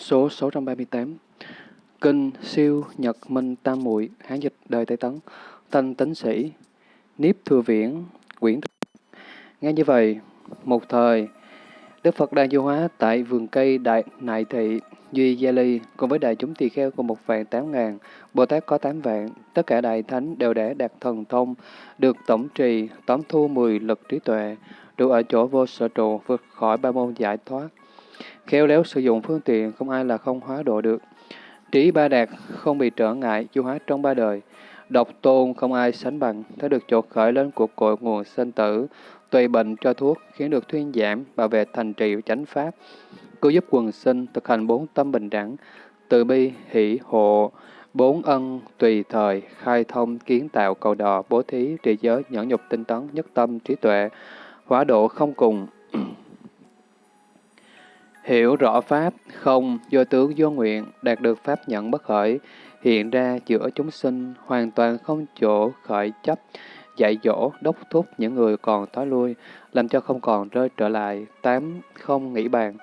Số 638 Kinh siêu nhật minh tam muội Hán dịch đời Tây Tấn Thanh tấn sĩ Niếp thừa viễn quyển Nghe như vậy, một thời, Đức Phật đang du hóa tại vườn cây Đại Nại Thị, Duy Gia Ly, cùng với đại chúng tỳ kheo của một vạn tám ngàn, Bồ Tát có tám vạn, tất cả đại thánh đều đã đạt thần thông, được tổng trì, tóm thu mười lực trí tuệ, đủ ở chỗ vô sở trụ, vượt khỏi ba môn giải thoát. Khéo léo sử dụng phương tiện, không ai là không hóa độ được. Trí ba đạt, không bị trở ngại, du hóa trong ba đời. Độc tôn không ai sánh bằng, thấy được chỗ khởi lên của cội nguồn sinh tử, tùy bệnh cho thuốc, khiến được thuyên giảm, bảo vệ thành trì chánh pháp, cứu giúp quần sinh, thực hành bốn tâm bình đẳng, từ bi, hỷ, hộ, bốn ân, tùy thời, khai thông, kiến tạo, cầu đò, bố thí, trì giới, nhẫn nhục, tinh tấn, nhất tâm, trí tuệ, hóa độ không cùng. Hiểu rõ Pháp, không, do tướng do nguyện, đạt được Pháp nhận bất khởi, hiện ra giữa chúng sinh, hoàn toàn không chỗ khởi chấp, dạy dỗ, đốc thúc những người còn tối lui, làm cho không còn rơi trở lại, tám không nghĩ bàn,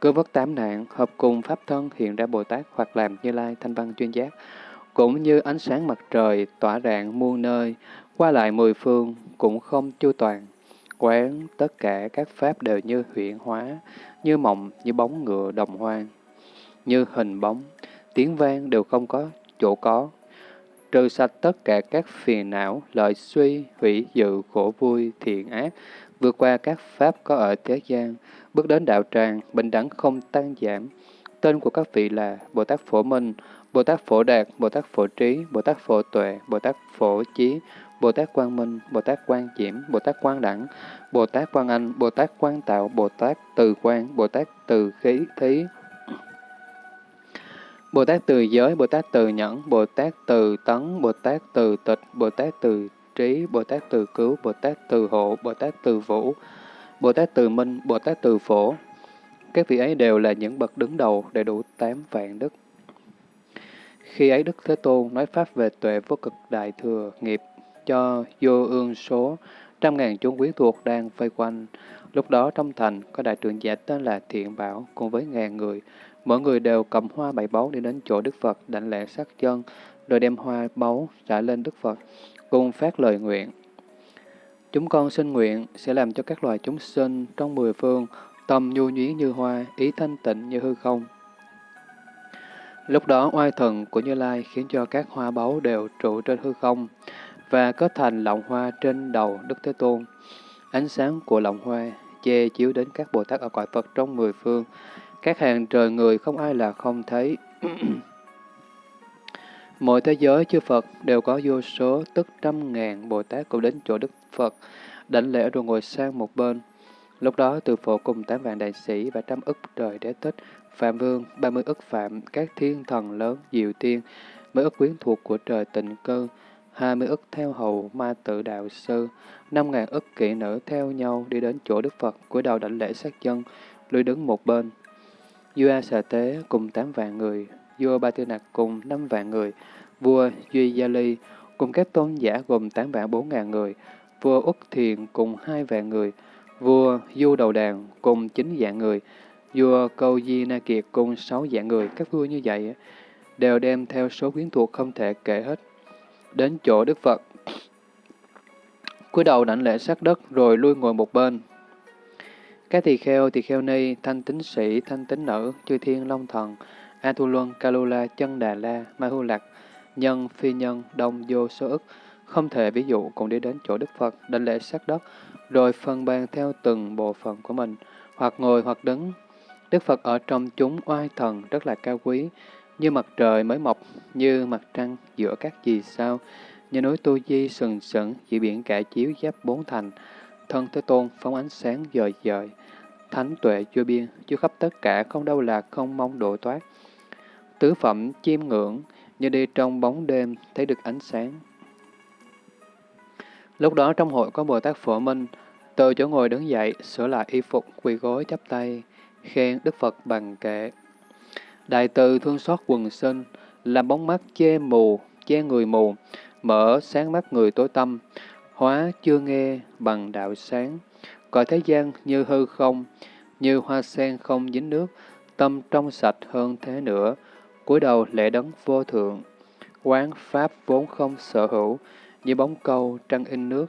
cứ vất tám nạn, hợp cùng Pháp thân hiện ra Bồ Tát hoặc làm như lai thanh văn chuyên giác, cũng như ánh sáng mặt trời tỏa rạng muôn nơi, qua lại mười phương, cũng không chu toàn. Quán tất cả các pháp đều như huyện hóa, như mộng, như bóng ngựa đồng hoang, như hình bóng, tiếng vang đều không có chỗ có, trừ sạch tất cả các phiền não, lợi suy, hủy dự, khổ vui, thiện ác, vượt qua các pháp có ở thế gian, bước đến đạo tràng, bình đẳng không tăng giảm. Tên của các vị là Bồ Tát Phổ Minh, Bồ Tát Phổ Đạt, Bồ Tát Phổ Trí, Bồ Tát Phổ Tuệ, Bồ Tát Phổ Chí, Bồ Tát Quang Minh, Bồ Tát Quang Diễm, Bồ Tát Quang Đẳng, Bồ Tát Quang Anh, Bồ Tát Quang Tạo, Bồ Tát Từ Quang, Bồ Tát Từ Khí Thí, Bồ Tát Từ Giới, Bồ Tát Từ Nhẫn, Bồ Tát Từ Tấn, Bồ Tát Từ Tịch, Bồ Tát Từ Trí, Bồ Tát Từ Cứu, Bồ Tát Từ Hộ, Bồ Tát Từ Vũ, Bồ Tát Từ Minh, Bồ Tát Từ Phổ. Các vị ấy đều là những bậc đứng đầu đầy đủ tám vạn đức. Khi ấy Đức Thế Tôn nói Pháp về tuệ vô cực đại thừa nghiệp cho vô ương số trăm ngàn chúng quyến thuộc đang vây quanh. Lúc đó trong thành có đại trưởng giả tên là Thiện Bảo cùng với ngàn người. Mỗi người đều cầm hoa bảy báu đi đến chỗ Đức Phật đảnh lễ sát chân, rồi đem hoa báu trả lên Đức Phật, cùng phát lời nguyện. Chúng con xin nguyện sẽ làm cho các loài chúng sinh trong mười phương tâm nhu nhuyến như hoa, ý thanh tịnh như hư không. Lúc đó oai thần của Như Lai khiến cho các hoa báu đều trụ trên hư không và kết thành lọng hoa trên đầu Đức Thế Tôn. Ánh sáng của lọng hoa che chiếu đến các Bồ Tát ở cõi Phật trong mười phương. Các hàng trời người không ai là không thấy. Mỗi thế giới chư Phật đều có vô số tức trăm ngàn Bồ Tát cùng đến chỗ Đức Phật, đảnh lễ rồi ngồi sang một bên. Lúc đó từ phổ cùng tám vạn đại sĩ và trăm ức trời đế tích, phạm vương, ba mươi ức phạm, các thiên thần lớn, diệu tiên, mấy ức quyến thuộc của trời tịnh cơ 20 ức theo hầu ma tự đạo sư, 5.000 ức kỵ nữ theo nhau đi đến chỗ Đức Phật, cúi đầu đảnh lễ sát dân, lui đứng một bên. Vua sở Sà Tế cùng 8 vạn người, vua Ba Tư Nạc cùng 5 vạn người, vua Duy Gia Ly cùng các tôn giả gồm 8 vạn 4 ngàn người, vua Úc Thiền cùng 2 vạn người, vua Du Đầu Đàn cùng 9 vạn người, vua Câu Di Na Kiệt cùng 6 vạn người, các vua như vậy đều đem theo số quyến thuộc không thể kể hết. Đến chỗ Đức Phật, cúi đầu đảnh lễ sát đất rồi lui ngồi một bên. Các tỳ kheo, tỳ kheo ni, thanh tính sĩ, thanh tính nữ, chư thiên long thần, A Thu Luân, Kalula, Chân Đà La, Ma Hu Lạc, nhân, phi nhân, đông, vô, số ức, không thể ví dụ cùng đi đến chỗ Đức Phật, đảnh lễ sát đất, rồi phân ban theo từng bộ phận của mình, hoặc ngồi hoặc đứng. Đức Phật ở trong chúng oai thần rất là cao quý, như mặt trời mới mọc, như mặt trăng giữa các vì sao, như núi Tu Di sừng sững, giữa biển cả chiếu giáp bốn thành, thân Thế Tôn phóng ánh sáng dời dời, thánh tuệ chưa biên, chưa khắp tất cả không đâu là không mong độ thoát. Tứ phẩm chiêm ngưỡng, như đi trong bóng đêm, thấy được ánh sáng. Lúc đó trong hội có Bồ Tát Phổ Minh, từ chỗ ngồi đứng dậy, sửa lại y phục, quỳ gối chắp tay, khen Đức Phật bằng kệ. Đại từ thương xót quần sinh, làm bóng mắt che mù, che người mù, mở sáng mắt người tối tâm, hóa chưa nghe bằng đạo sáng, cõi thế gian như hư không, như hoa sen không dính nước, tâm trong sạch hơn thế nữa, cúi đầu lễ đấng vô thượng. Quán Pháp vốn không sở hữu, như bóng câu trăng in nước,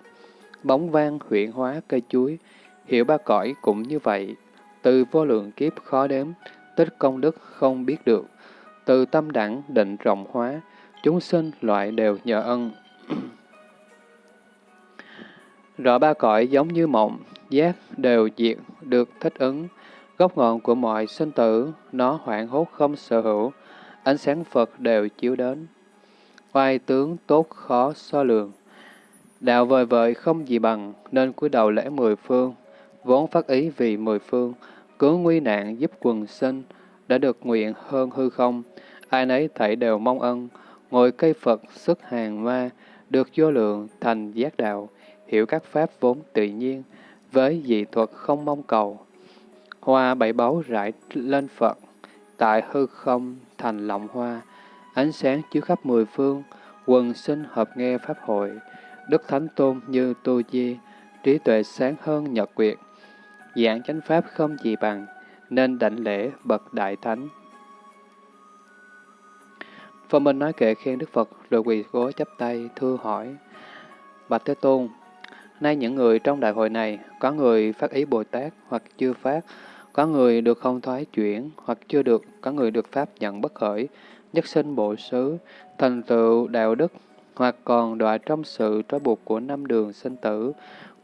bóng vang huyện hóa cây chuối, hiểu ba cõi cũng như vậy. Từ vô lượng kiếp khó đếm, tích công đức không biết được. Từ tâm đẳng định rộng hóa, chúng sinh loại đều nhờ ân. Rõ ba cõi giống như mộng, giác đều diệt, được thích ứng. Gốc ngọn của mọi sinh tử, nó hoảng hốt không sở hữu, ánh sáng Phật đều chiếu đến. Oai tướng tốt khó so lường. Đạo vời vợi không gì bằng, nên cúi đầu lễ mười phương, vốn phát ý vì mười phương, cứu nguy nạn giúp quần sinh, đã được nguyện hơn hư không, ai nấy thảy đều mong ân, ngồi cây Phật xuất hàng ma, được vô lượng thành giác đạo, hiểu các pháp vốn tự nhiên, với dị thuật không mong cầu. Hoa bảy báu rải lên Phật, tại hư không thành lọng hoa, ánh sáng chiếu khắp mười phương, quần sinh hợp nghe pháp hội, đức thánh tôn như tu di, trí tuệ sáng hơn nhật quyệt, giảng chánh pháp không gì bằng, nên đảnh lễ bậc đại thánh. Phong Minh nói kệ khen Đức Phật rồi quỳ gối chắp tay thưa hỏi. Bạch Thế Tôn, nay những người trong đại hội này, có người phát ý Bồ Tát hoặc chưa phát, có người được không thoái chuyển hoặc chưa được, có người được Pháp nhận bất khởi, nhất sinh bộ xứ, thành tựu đạo đức, hoặc còn đọa trong sự trói buộc của năm đường sinh tử,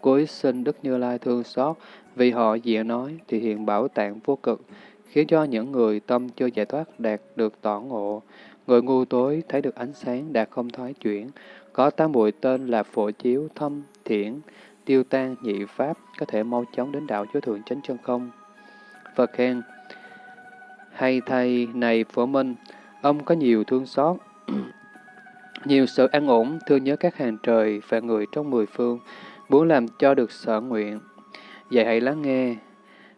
cuối sinh Đức Như Lai thương xót, vì họ dịa nói thì hiện bảo tạng vô cực, khiến cho những người tâm chưa giải thoát đạt được tỏ ngộ. Người ngu tối thấy được ánh sáng đạt không thoái chuyển, có tám bụi tên là phổ chiếu, thâm, thiển, tiêu tan, nhị pháp, có thể mau chóng đến đạo chúa thượng chánh chân không. Phật khen, hay thầy này phổ minh, ông có nhiều thương xót, nhiều sự an ổn, thương nhớ các hàng trời và người trong mười phương, muốn làm cho được sở nguyện. Vậy hãy lắng nghe,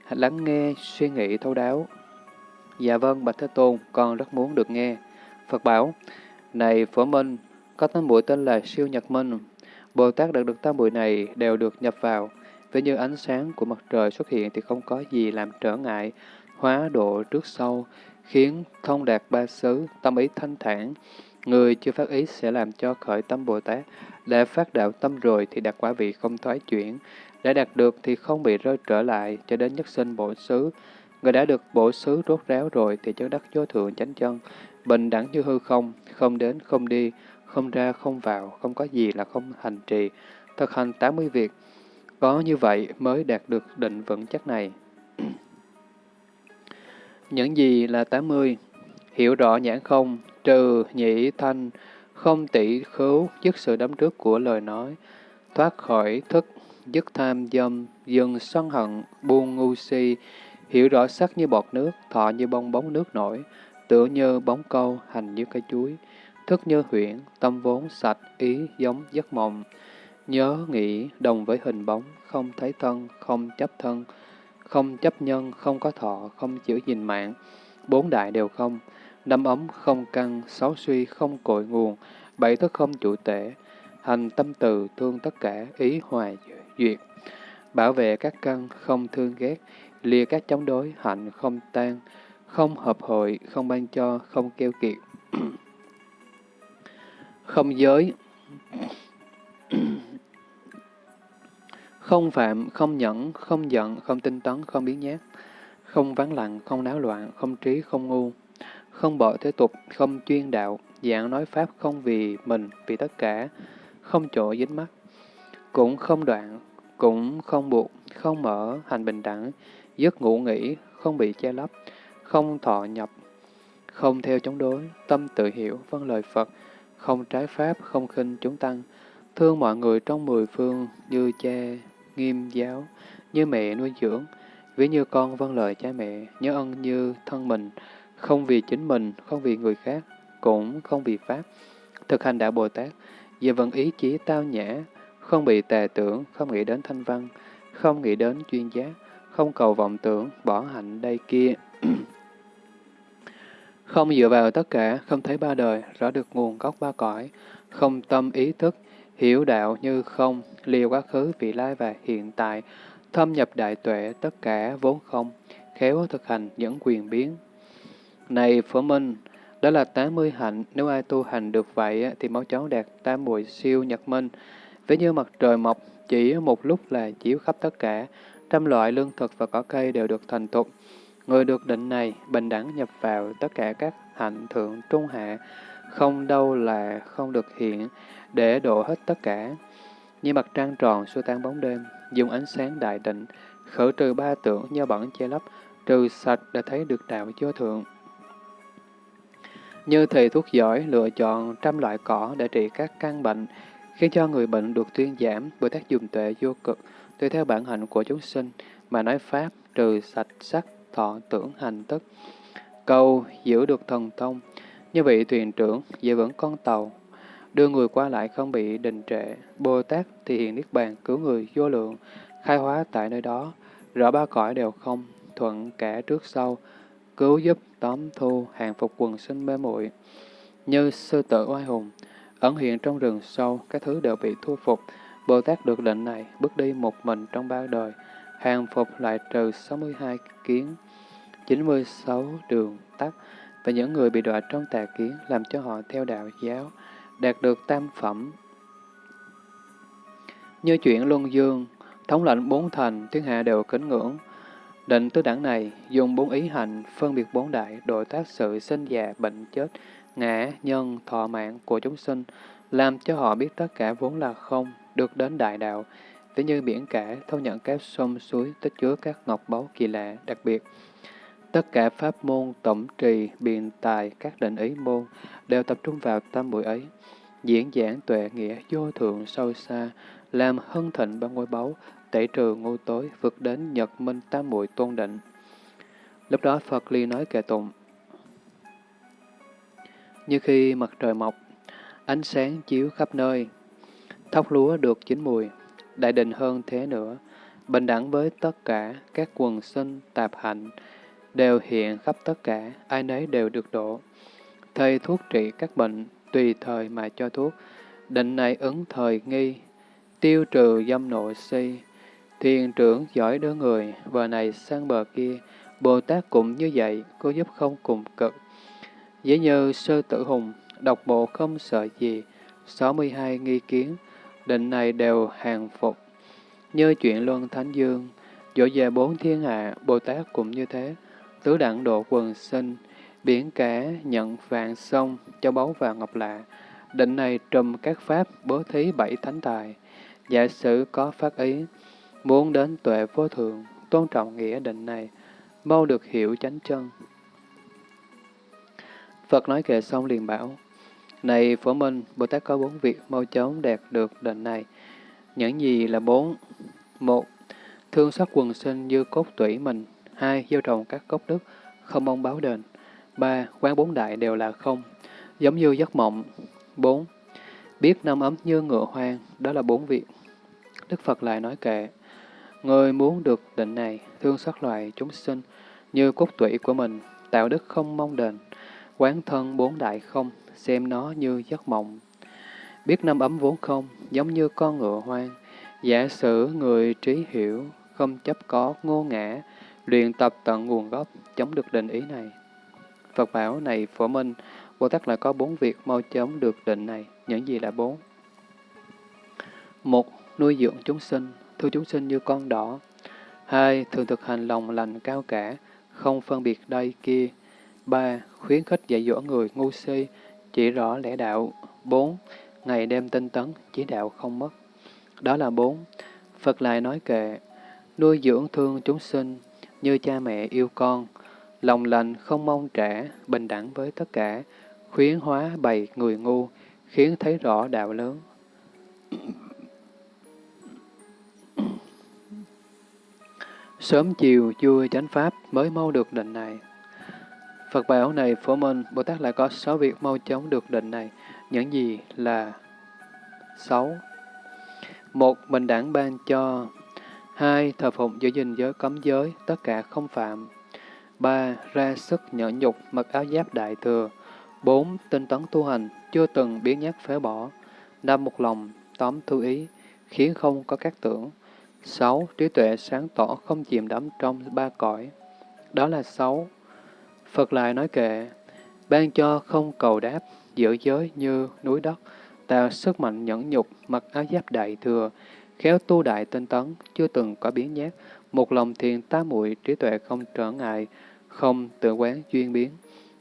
lắng nghe, suy nghĩ thấu đáo. Dạ vâng, Bạch Thế Tôn, con rất muốn được nghe. Phật bảo, này Phổ Minh, có tám bụi tên là siêu nhật minh. Bồ Tát đạt được tám bụi này đều được nhập vào. Với như ánh sáng của mặt trời xuất hiện thì không có gì làm trở ngại, hóa độ trước sau, khiến thông đạt ba xứ, tâm ý thanh thản. Người chưa phát ý sẽ làm cho khởi tâm Bồ Tát. Đã phát đạo tâm rồi thì đạt quả vị không thoái chuyển. Đã đạt được thì không bị rơi trở lại cho đến nhất sinh bổ xứ. Người đã được bổ xứ rốt ráo rồi thì chứng đắc vô thượng chánh chân, bình đẳng như hư không, không đến không đi, không ra không vào, không có gì là không hành trì, thực hành 80 việc. Có như vậy mới đạt được định vững chắc này. Những gì là 80? Hiểu rõ nhãn không, trừ nhị thanh, không tỷ khứu, dứt sự đắm trước của lời nói, thoát khỏi thức, dứt tham dâm, dừng sân hận, buông ngu si, hiểu rõ sắc như bọt nước, thọ như bong bóng nước nổi, tựa như bóng câu, hành như cây chuối, thức như huyễn, tâm vốn sạch, ý giống giấc mộng, nhớ nghĩ đồng với hình bóng, không thấy thân, không chấp thân, không chấp nhân, không có thọ, không chữ gìn mạng, bốn đại đều không, năm ấm không căng, sáu suy không cội nguồn, bảy thức không chủ tể, hành tâm từ thương tất cả, ý hòa duyệt, bảo vệ các căn không thương ghét, lìa các chống đối, hạnh không tan, không hợp hội, không ban cho, không keo kiệt, không giới, không phạm, không nhẫn, không giận, không tinh tấn, không biến nhát, không vắng lặng, không náo loạn, không trí, không ngu, không bỏ thế tục, không chuyên đạo, dạng nói pháp không vì mình, vì tất cả, không chỗ dính mắt, cũng không đoạn, cũng không buộc, không mở, hành bình đẳng, giấc ngủ nghỉ, không bị che lấp, không thọ nhập, không theo chống đối, tâm tự hiểu, vâng lời Phật, không trái pháp, không khinh chúng tăng, thương mọi người trong mười phương như cha, nghiêm giáo, như mẹ nuôi dưỡng, ví như con vâng lời cha mẹ, nhớ ân như thân mình, không vì chính mình, không vì người khác, cũng không vì Pháp. Thực hành đạo Bồ Tát, về vận ý chí tao nhã, không bị tà tưởng, không nghĩ đến thanh văn, không nghĩ đến chuyên giác, không cầu vọng tưởng, bỏ hạnh đây kia. không dựa vào tất cả, không thấy ba đời, rõ được nguồn gốc ba cõi, không tâm ý thức, hiểu đạo như không, liều quá khứ, vị lai và hiện tại, thâm nhập đại tuệ, tất cả vốn không, khéo thực hành những quyền biến. Này Phổ Minh, đó là 80 hạnh, nếu ai tu hành được vậy thì máu chó đạt tam muội siêu nhật minh. Ví như mặt trời mọc, chỉ một lúc là chiếu khắp tất cả, trăm loại lương thực và cỏ cây đều được thành thục. Người được định này bình đẳng nhập vào tất cả các hạnh thượng trung hạ, không đâu là không được hiện, để độ hết tất cả. Như mặt trăng tròn xua tan bóng đêm, dùng ánh sáng đại định, khử trừ ba tưởng do bẩn che lấp, trừ sạch để thấy được đạo vô thượng. Như thầy thuốc giỏi lựa chọn trăm loại cỏ để trị các căn bệnh, khiến cho người bệnh được tuyên giảm bởi tác dùng tuệ vô cực, tùy theo bản hạnh của chúng sinh, mà nói Pháp trừ sạch sắc, thọ tưởng hành tức. Câu giữ được thần thông, như vị thuyền trưởng giữ vững con tàu, đưa người qua lại không bị đình trệ. Bồ Tát thì hiện Niết Bàn cứu người vô lượng, khai hóa tại nơi đó, rõ ba cõi đều không, thuận kẻ trước sau, cứu giúp tóm thu hàng phục quần sinh mê muội Như sư tử oai hùng, ẩn hiện trong rừng sâu, các thứ đều bị thu phục. Bồ Tát được định này, bước đi một mình trong ba đời, hàng phục lại trừ 62 kiến, 96 đường tắt, và những người bị đọa trong tà kiến làm cho họ theo đạo giáo, đạt được tam phẩm. Như chuyện Luân Dương, thống lệnh bốn thành, thiên hạ đều kính ngưỡng. Định tứ đẳng này dùng bốn ý hành phân biệt bốn đại độ tác sự sinh già bệnh chết, ngã, nhân, thọ mạng của chúng sinh, làm cho họ biết tất cả vốn là không, được đến đại đạo, ví như biển cả thâu nhận các sông suối tích chứa các ngọc báu kỳ lạ đặc biệt. Tất cả pháp môn, tổng trì, biện tài, các định ý môn đều tập trung vào tam buổi ấy. Diễn giảng tuệ nghĩa vô thượng sâu xa, làm hân thịnh ba ngôi báu, tẩy trừ ngu tối, vượt đến nhật minh tam muội tôn định. Lúc đó Phật Ly nói kệ tụng. Như khi mặt trời mọc, ánh sáng chiếu khắp nơi, thóc lúa được chín mùi, đại định hơn thế nữa, bình đẳng với tất cả các quần sinh tạp hạnh, đều hiện khắp tất cả, ai nấy đều được độ. Thầy thuốc trị các bệnh, tùy thời mà cho thuốc, định này ứng thời nghi, tiêu trừ dâm nội si, thiền trưởng giỏi đứa người, bờ này sang bờ kia, Bồ Tát cũng như vậy, có giúp không cùng cực. Dễ như sơ tử hùng, độc bộ không sợ gì, 62 nghi kiến, định này đều hàng phục. Như chuyện Luân Thánh Dương, dỗ về bốn thiên hạ, Bồ Tát cũng như thế, tứ đẳng độ quần sinh, biển cả nhận vạn sông, cho báu và ngọc lạ. Định này trùm các pháp bố thí bảy thánh tài. Giả sử có phát ý, muốn đến tuệ vô thượng, tôn trọng nghĩa định này, mau được hiểu chánh chân. Phật nói kệ xong liền bảo, Này Phổ Minh, Bồ Tát có bốn việc mau chóng đạt được định này. Những gì là bốn? Một, thương xót quần sinh như cốt tủy mình. Hai, gieo trồng các cốc đức, không mong báo đền. Ba, quán bốn đại đều là không, giống như giấc mộng. Bốn, biết năm ấm như ngựa hoang, đó là bốn việc. Đức Phật lại nói kệ, Người muốn được định này, thương xót loài chúng sinh, như cốt tủy của mình, tạo đức không mong đền, quán thân bốn đại không, xem nó như giấc mộng. Biết năm ấm vốn không, giống như con ngựa hoang, giả sử người trí hiểu, không chấp có ngô ngã, luyện tập tận nguồn gốc, chống được định ý này. Phật bảo này phổ minh, Bồ Tát lại có bốn việc mau chóng được định này. Những gì là bốn? Một, nuôi dưỡng chúng sinh, thương chúng sinh như con đỏ. Hai, thường thực hành lòng lành cao cả, không phân biệt đây kia. Ba, khuyến khích dạy dỗ người ngu si, chỉ rõ lẽ đạo. Bốn, ngày đêm tinh tấn, chỉ đạo không mất. Đó là bốn. Phật lại nói kệ, nuôi dưỡng thương chúng sinh, như cha mẹ yêu con, lòng lành không mong trả, bình đẳng với tất cả, khuyến hóa bày người ngu, khiến thấy rõ đạo lớn. Sớm chiều vui chánh pháp mới mau được định này. Phật bảo này phổ minh, Bồ Tát lại có sáu việc mau chóng được định này. Những gì là sáu? Một, bình đẳng ban cho. Hai, thờ phụng giữ gìn giới cấm giới, tất cả không phạm. ba, Ra sức nhẫn nhục, mặc áo giáp đại thừa. bốn, Tinh tấn tu hành, chưa từng biến nhát phế bỏ. năm, Một lòng, tóm thu ý, khiến không có các tưởng. 6. Trí tuệ sáng tỏ không chìm đắm trong ba cõi. đó là sáu. Phật lại nói kệ, ban cho không cầu đáp, giữ giới như núi đất, tạo sức mạnh nhẫn nhục, mặc áo giáp đại thừa, khéo tu đại tinh tấn, chưa từng có biến nhát, một lòng thiền tá muội trí tuệ không trở ngại, không tự quán duyên biến.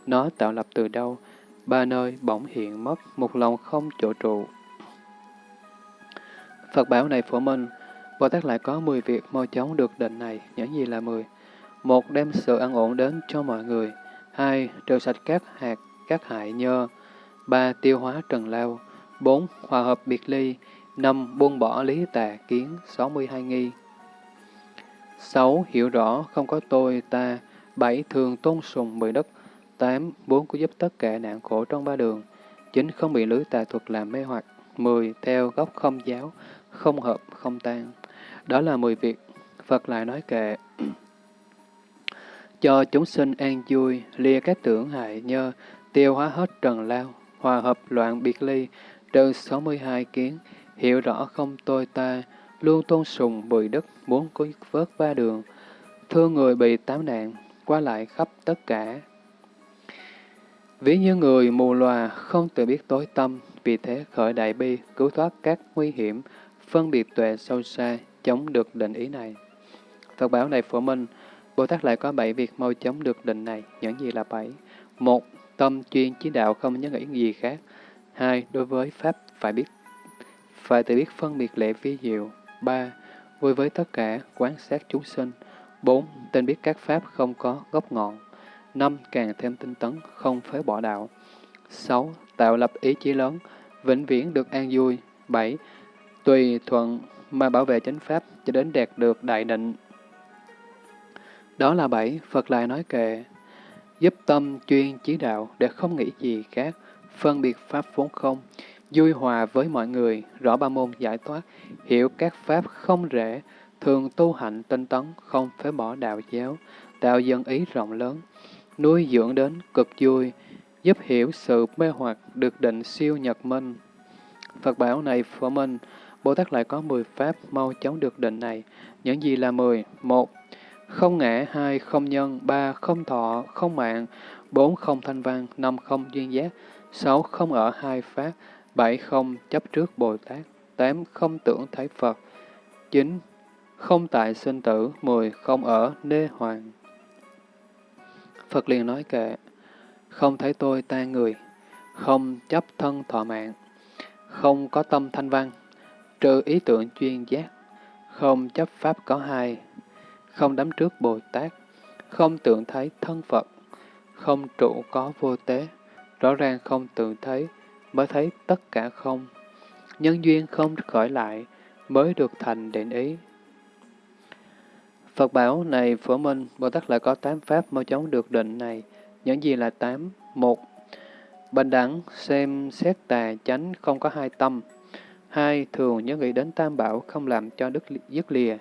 Nó tạo lập từ đâu? Ba nơi bỗng hiện mất, một lòng không chỗ trụ. Phật bảo này phổ minh, Bồ Tát lại có 10 việc mau chóng được định này, những gì là 10? Một, đem sự an ổn đến cho mọi người. Hai, trừ sạch các hạt, các hại nhơ. Ba, tiêu hóa trần lao. Bốn, hòa hợp biệt ly. Năm, buông bỏ lý tà kiến, 62 nghi. Sáu, hiểu rõ không có tôi, ta. Bảy, thường tôn sùng mười đất. Tám, bốn, có giúp tất cả nạn khổ trong ba đường. Chín, không bị lưới tà thuật làm mê hoặc. Mười, theo gốc không giáo, không hợp, không tan. Đó là mười việc. Phật lại nói kệ cho chúng sinh an vui, lìa các tưởng hại nhơ, tiêu hóa hết trần lao, hòa hợp loạn biệt ly, trừ 62 kiến, hiểu rõ không tôi ta, luôn tôn sùng bùi đất, muốn cứu vớt ba đường, thương người bị tám nạn, qua lại khắp tất cả. Ví như người mù lòa không tự biết tối tâm, vì thế khởi đại bi, cứu thoát các nguy hiểm, phân biệt tuệ sâu xa, chống được định ý này. Phật bảo này phổ minh, Bồ Tát lại có bảy việc mau chóng được định này, những gì là bảy? Một, tâm chuyên chí đạo không nhớ nghĩ gì khác. Hai, đối với Pháp phải biết phải tự biết phân biệt lệ vi diệu. Ba, vui với tất cả, quán sát chúng sinh. Bốn, tên biết các Pháp không có gốc ngọn. Năm, càng thêm tinh tấn, không phế bỏ đạo. Sáu, tạo lập ý chí lớn, vĩnh viễn được an vui. Bảy, tùy thuận mà bảo vệ chánh Pháp cho đến đạt được đại định. Đó là bảy, Phật lại nói kệ, giúp tâm chuyên chí đạo để không nghĩ gì khác, phân biệt Pháp vốn không, vui hòa với mọi người, rõ ba môn giải thoát, hiểu các Pháp không rễ, thường tu hạnh tinh tấn, không phế bỏ đạo giáo, tạo dân ý rộng lớn, nuôi dưỡng đến cực vui, giúp hiểu sự mê hoặc được định siêu nhật minh. Phật bảo này phổ minh, Bồ Tát lại có 10 pháp mau chóng được định này. Những gì là 10? một không ngã, hai Không nhân, ba Không thọ, không mạng, bốn Không thanh văn, năm Không duyên giác, sáu Không ở hai pháp, bảy Không chấp trước Bồ Tát, tám Không tưởng thấy Phật, chín Không tại sinh tử, mười Không ở nê hoàng. Phật liền nói kệ, không thấy tôi tan người, không chấp thân thọ mạng, không có tâm thanh văn, trừ ý tưởng chuyên giác, không chấp pháp có hai, không đắm trước Bồ Tát, không tưởng thấy thân Phật, không trụ có vô tế, rõ ràng không tưởng thấy, mới thấy tất cả không. Nhân duyên không khởi lại, mới được thành định ý. Phật bảo này phổ minh, Bồ Tát lại có tám pháp mau chóng được định này. Những gì là tám? Một, bình đẳng, xem xét tà chánh không có hai tâm. Hai, thường nhớ nghĩ đến tam bảo không làm cho đức dứt lìa.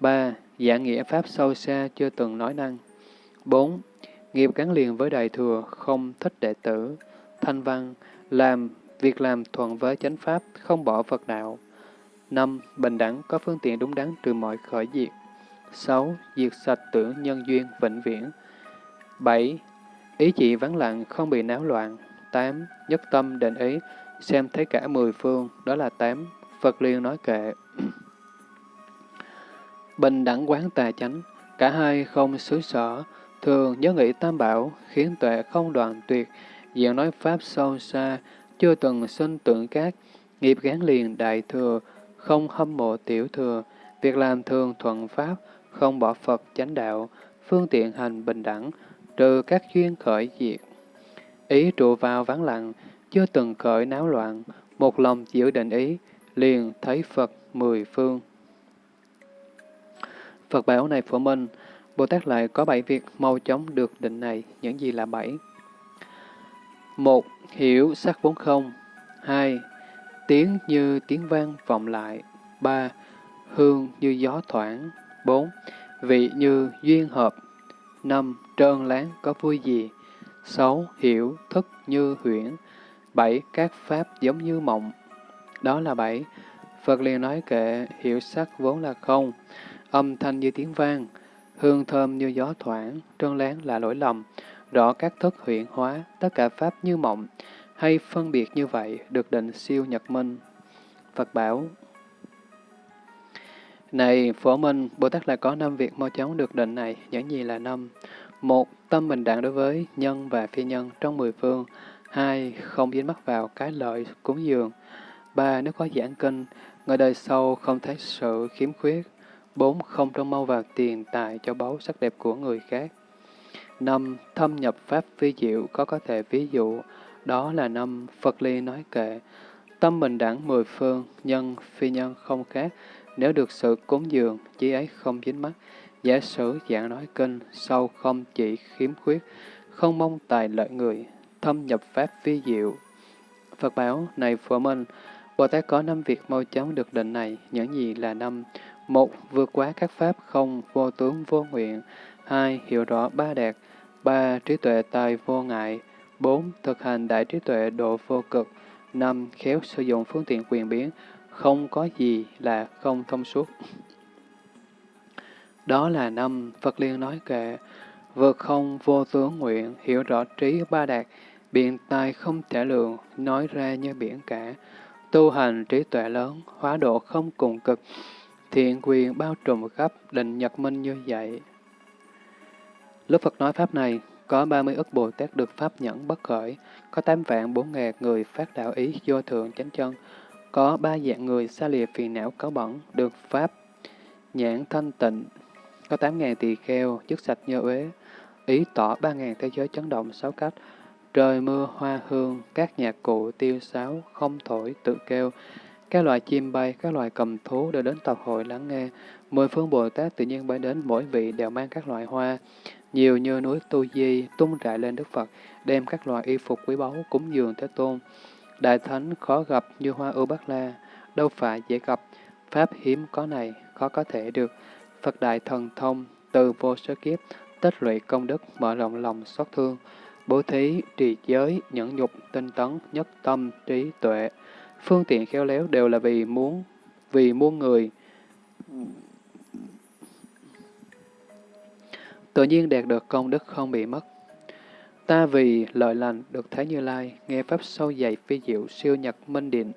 Ba, giảng nghĩa pháp sâu xa chưa từng nói năng. Bốn, nghiệp gắn liền với đại thừa, không thích đệ tử. Thanh văn, làm việc làm thuận với chánh pháp, không bỏ Phật đạo. Năm, bình đẳng có phương tiện đúng đắn trừ mọi khởi diệt. Sáu, diệt sạch tưởng nhân duyên vĩnh viễn. Bảy, ý chỉ vắng lặng, không bị náo loạn. Tám, nhất tâm định ý, xem thấy cả mười phương, đó là tám. Phật liền nói kệ. Bình đẳng quán tà chánh, cả hai không xứ sở, thường nhớ nghĩ tam bảo, khiến tuệ không đoạn tuyệt, diện nói pháp sâu xa, chưa từng sinh tượng cát, nghiệp gán liền đại thừa, không hâm mộ tiểu thừa, việc làm thường thuận pháp, không bỏ Phật chánh đạo, phương tiện hành bình đẳng, trừ các duyên khởi diệt. Ý trụ vào vắng lặng, chưa từng khởi náo loạn, một lòng giữ định ý, liền thấy Phật mười phương. Phật bảo này phổ minh, Bồ Tát lại có bảy việc mau chóng được định này, những gì là bảy? Một, hiểu sắc vốn không. Hai, tiếng như tiếng vang vọng lại. Ba, hương như gió thoảng. Bốn, vị như duyên hợp. Năm, trơn láng có vui gì. Sáu, hiểu thức như huyễn. Bảy, các pháp giống như mộng. Đó là bảy. Phật liền nói kệ, hiểu sắc vốn là không, âm thanh như tiếng vang, hương thơm như gió thoảng, trơn láng là lỗi lầm, rõ các thức huyện hóa, tất cả pháp như mộng, hay phân biệt như vậy, được định siêu nhật minh. Phật bảo, này Phổ Minh, Bồ Tát lại có năm việc mau chóng được định này, những gì là năm? Một, tâm bình đẳng đối với nhân và phi nhân trong mười phương. Hai, không dính mắc vào cái lợi cúng dường. Ba, nếu có giảng kinh, người đời sau không thấy sự khiếm khuyết. Bốn, không trông mau vào tiền tài cho báu sắc đẹp của người khác. Năm, thâm nhập pháp phi diệu có có thể ví dụ, đó là năm Phật Ly nói kệ. Tâm bình đẳng mười phương, nhân, phi nhân không khác, nếu được sự cúng dường, chí ấy không dính mắt, giả sử dạng nói kinh, sâu không chỉ khiếm khuyết, không mong tài lợi người, thâm nhập pháp vi diệu. Phật bảo, này Phổ Minh, Bồ Tát có năm việc mau chóng được định này, những gì là năm? Một, vượt quá các pháp không, vô tướng, vô nguyện. Hai, hiểu rõ ba đạt. Ba, trí tuệ tài vô ngại. Bốn, thực hành đại trí tuệ độ vô cực. Năm, khéo sử dụng phương tiện quyền biến, không có gì là không thông suốt. Đó là năm Phật Liên nói kệ, vượt không vô tướng nguyện, hiểu rõ trí ba đạt, biện tài không thể lượng, nói ra như biển cả, tu hành trí tuệ lớn, hóa độ không cùng cực, thiện quyền bao trùm khắp, định nhật minh như vậy. Lúc Phật nói Pháp này, có 30 ức Bồ Tát được Pháp nhẫn bất khởi, có 8 vạn 4 ngàn người phát đạo ý vô thượng chánh chân, có ba dạng người xa lìa phiền não cáo bẩn, được Pháp nhãn thanh tịnh, có tám ngàn tỳ kheo, chức sạch như uế, ý tỏ ba ngàn thế giới chấn động sáu cách, trời mưa hoa hương, các nhạc cụ tiêu sáo, không thổi, tự kêu, các loài chim bay, các loài cầm thú đều đến tập hội lắng nghe. Mười phương Bồ Tát tự nhiên bay đến mỗi vị đều mang các loại hoa, nhiều như núi Tu Di, tung rải lên Đức Phật, đem các loại y phục quý báu cúng dường Thế Tôn. Đại Thánh khó gặp như hoa ưu bát la, đâu phải dễ gặp, Pháp hiếm có này, khó có thể được. Phật Đại Thần Thông, từ vô số kiếp, tích lũy công đức, mở rộng lòng xót thương, bố thí, trì giới, nhẫn nhục, tinh tấn, nhất tâm, trí tuệ. Phương tiện khéo léo đều là vì muốn, vì muôn người. Tự nhiên đạt được công đức không bị mất. Ta vì lợi lành được thấy Như Lai, nghe Pháp sâu dày phi diệu siêu nhật minh điện.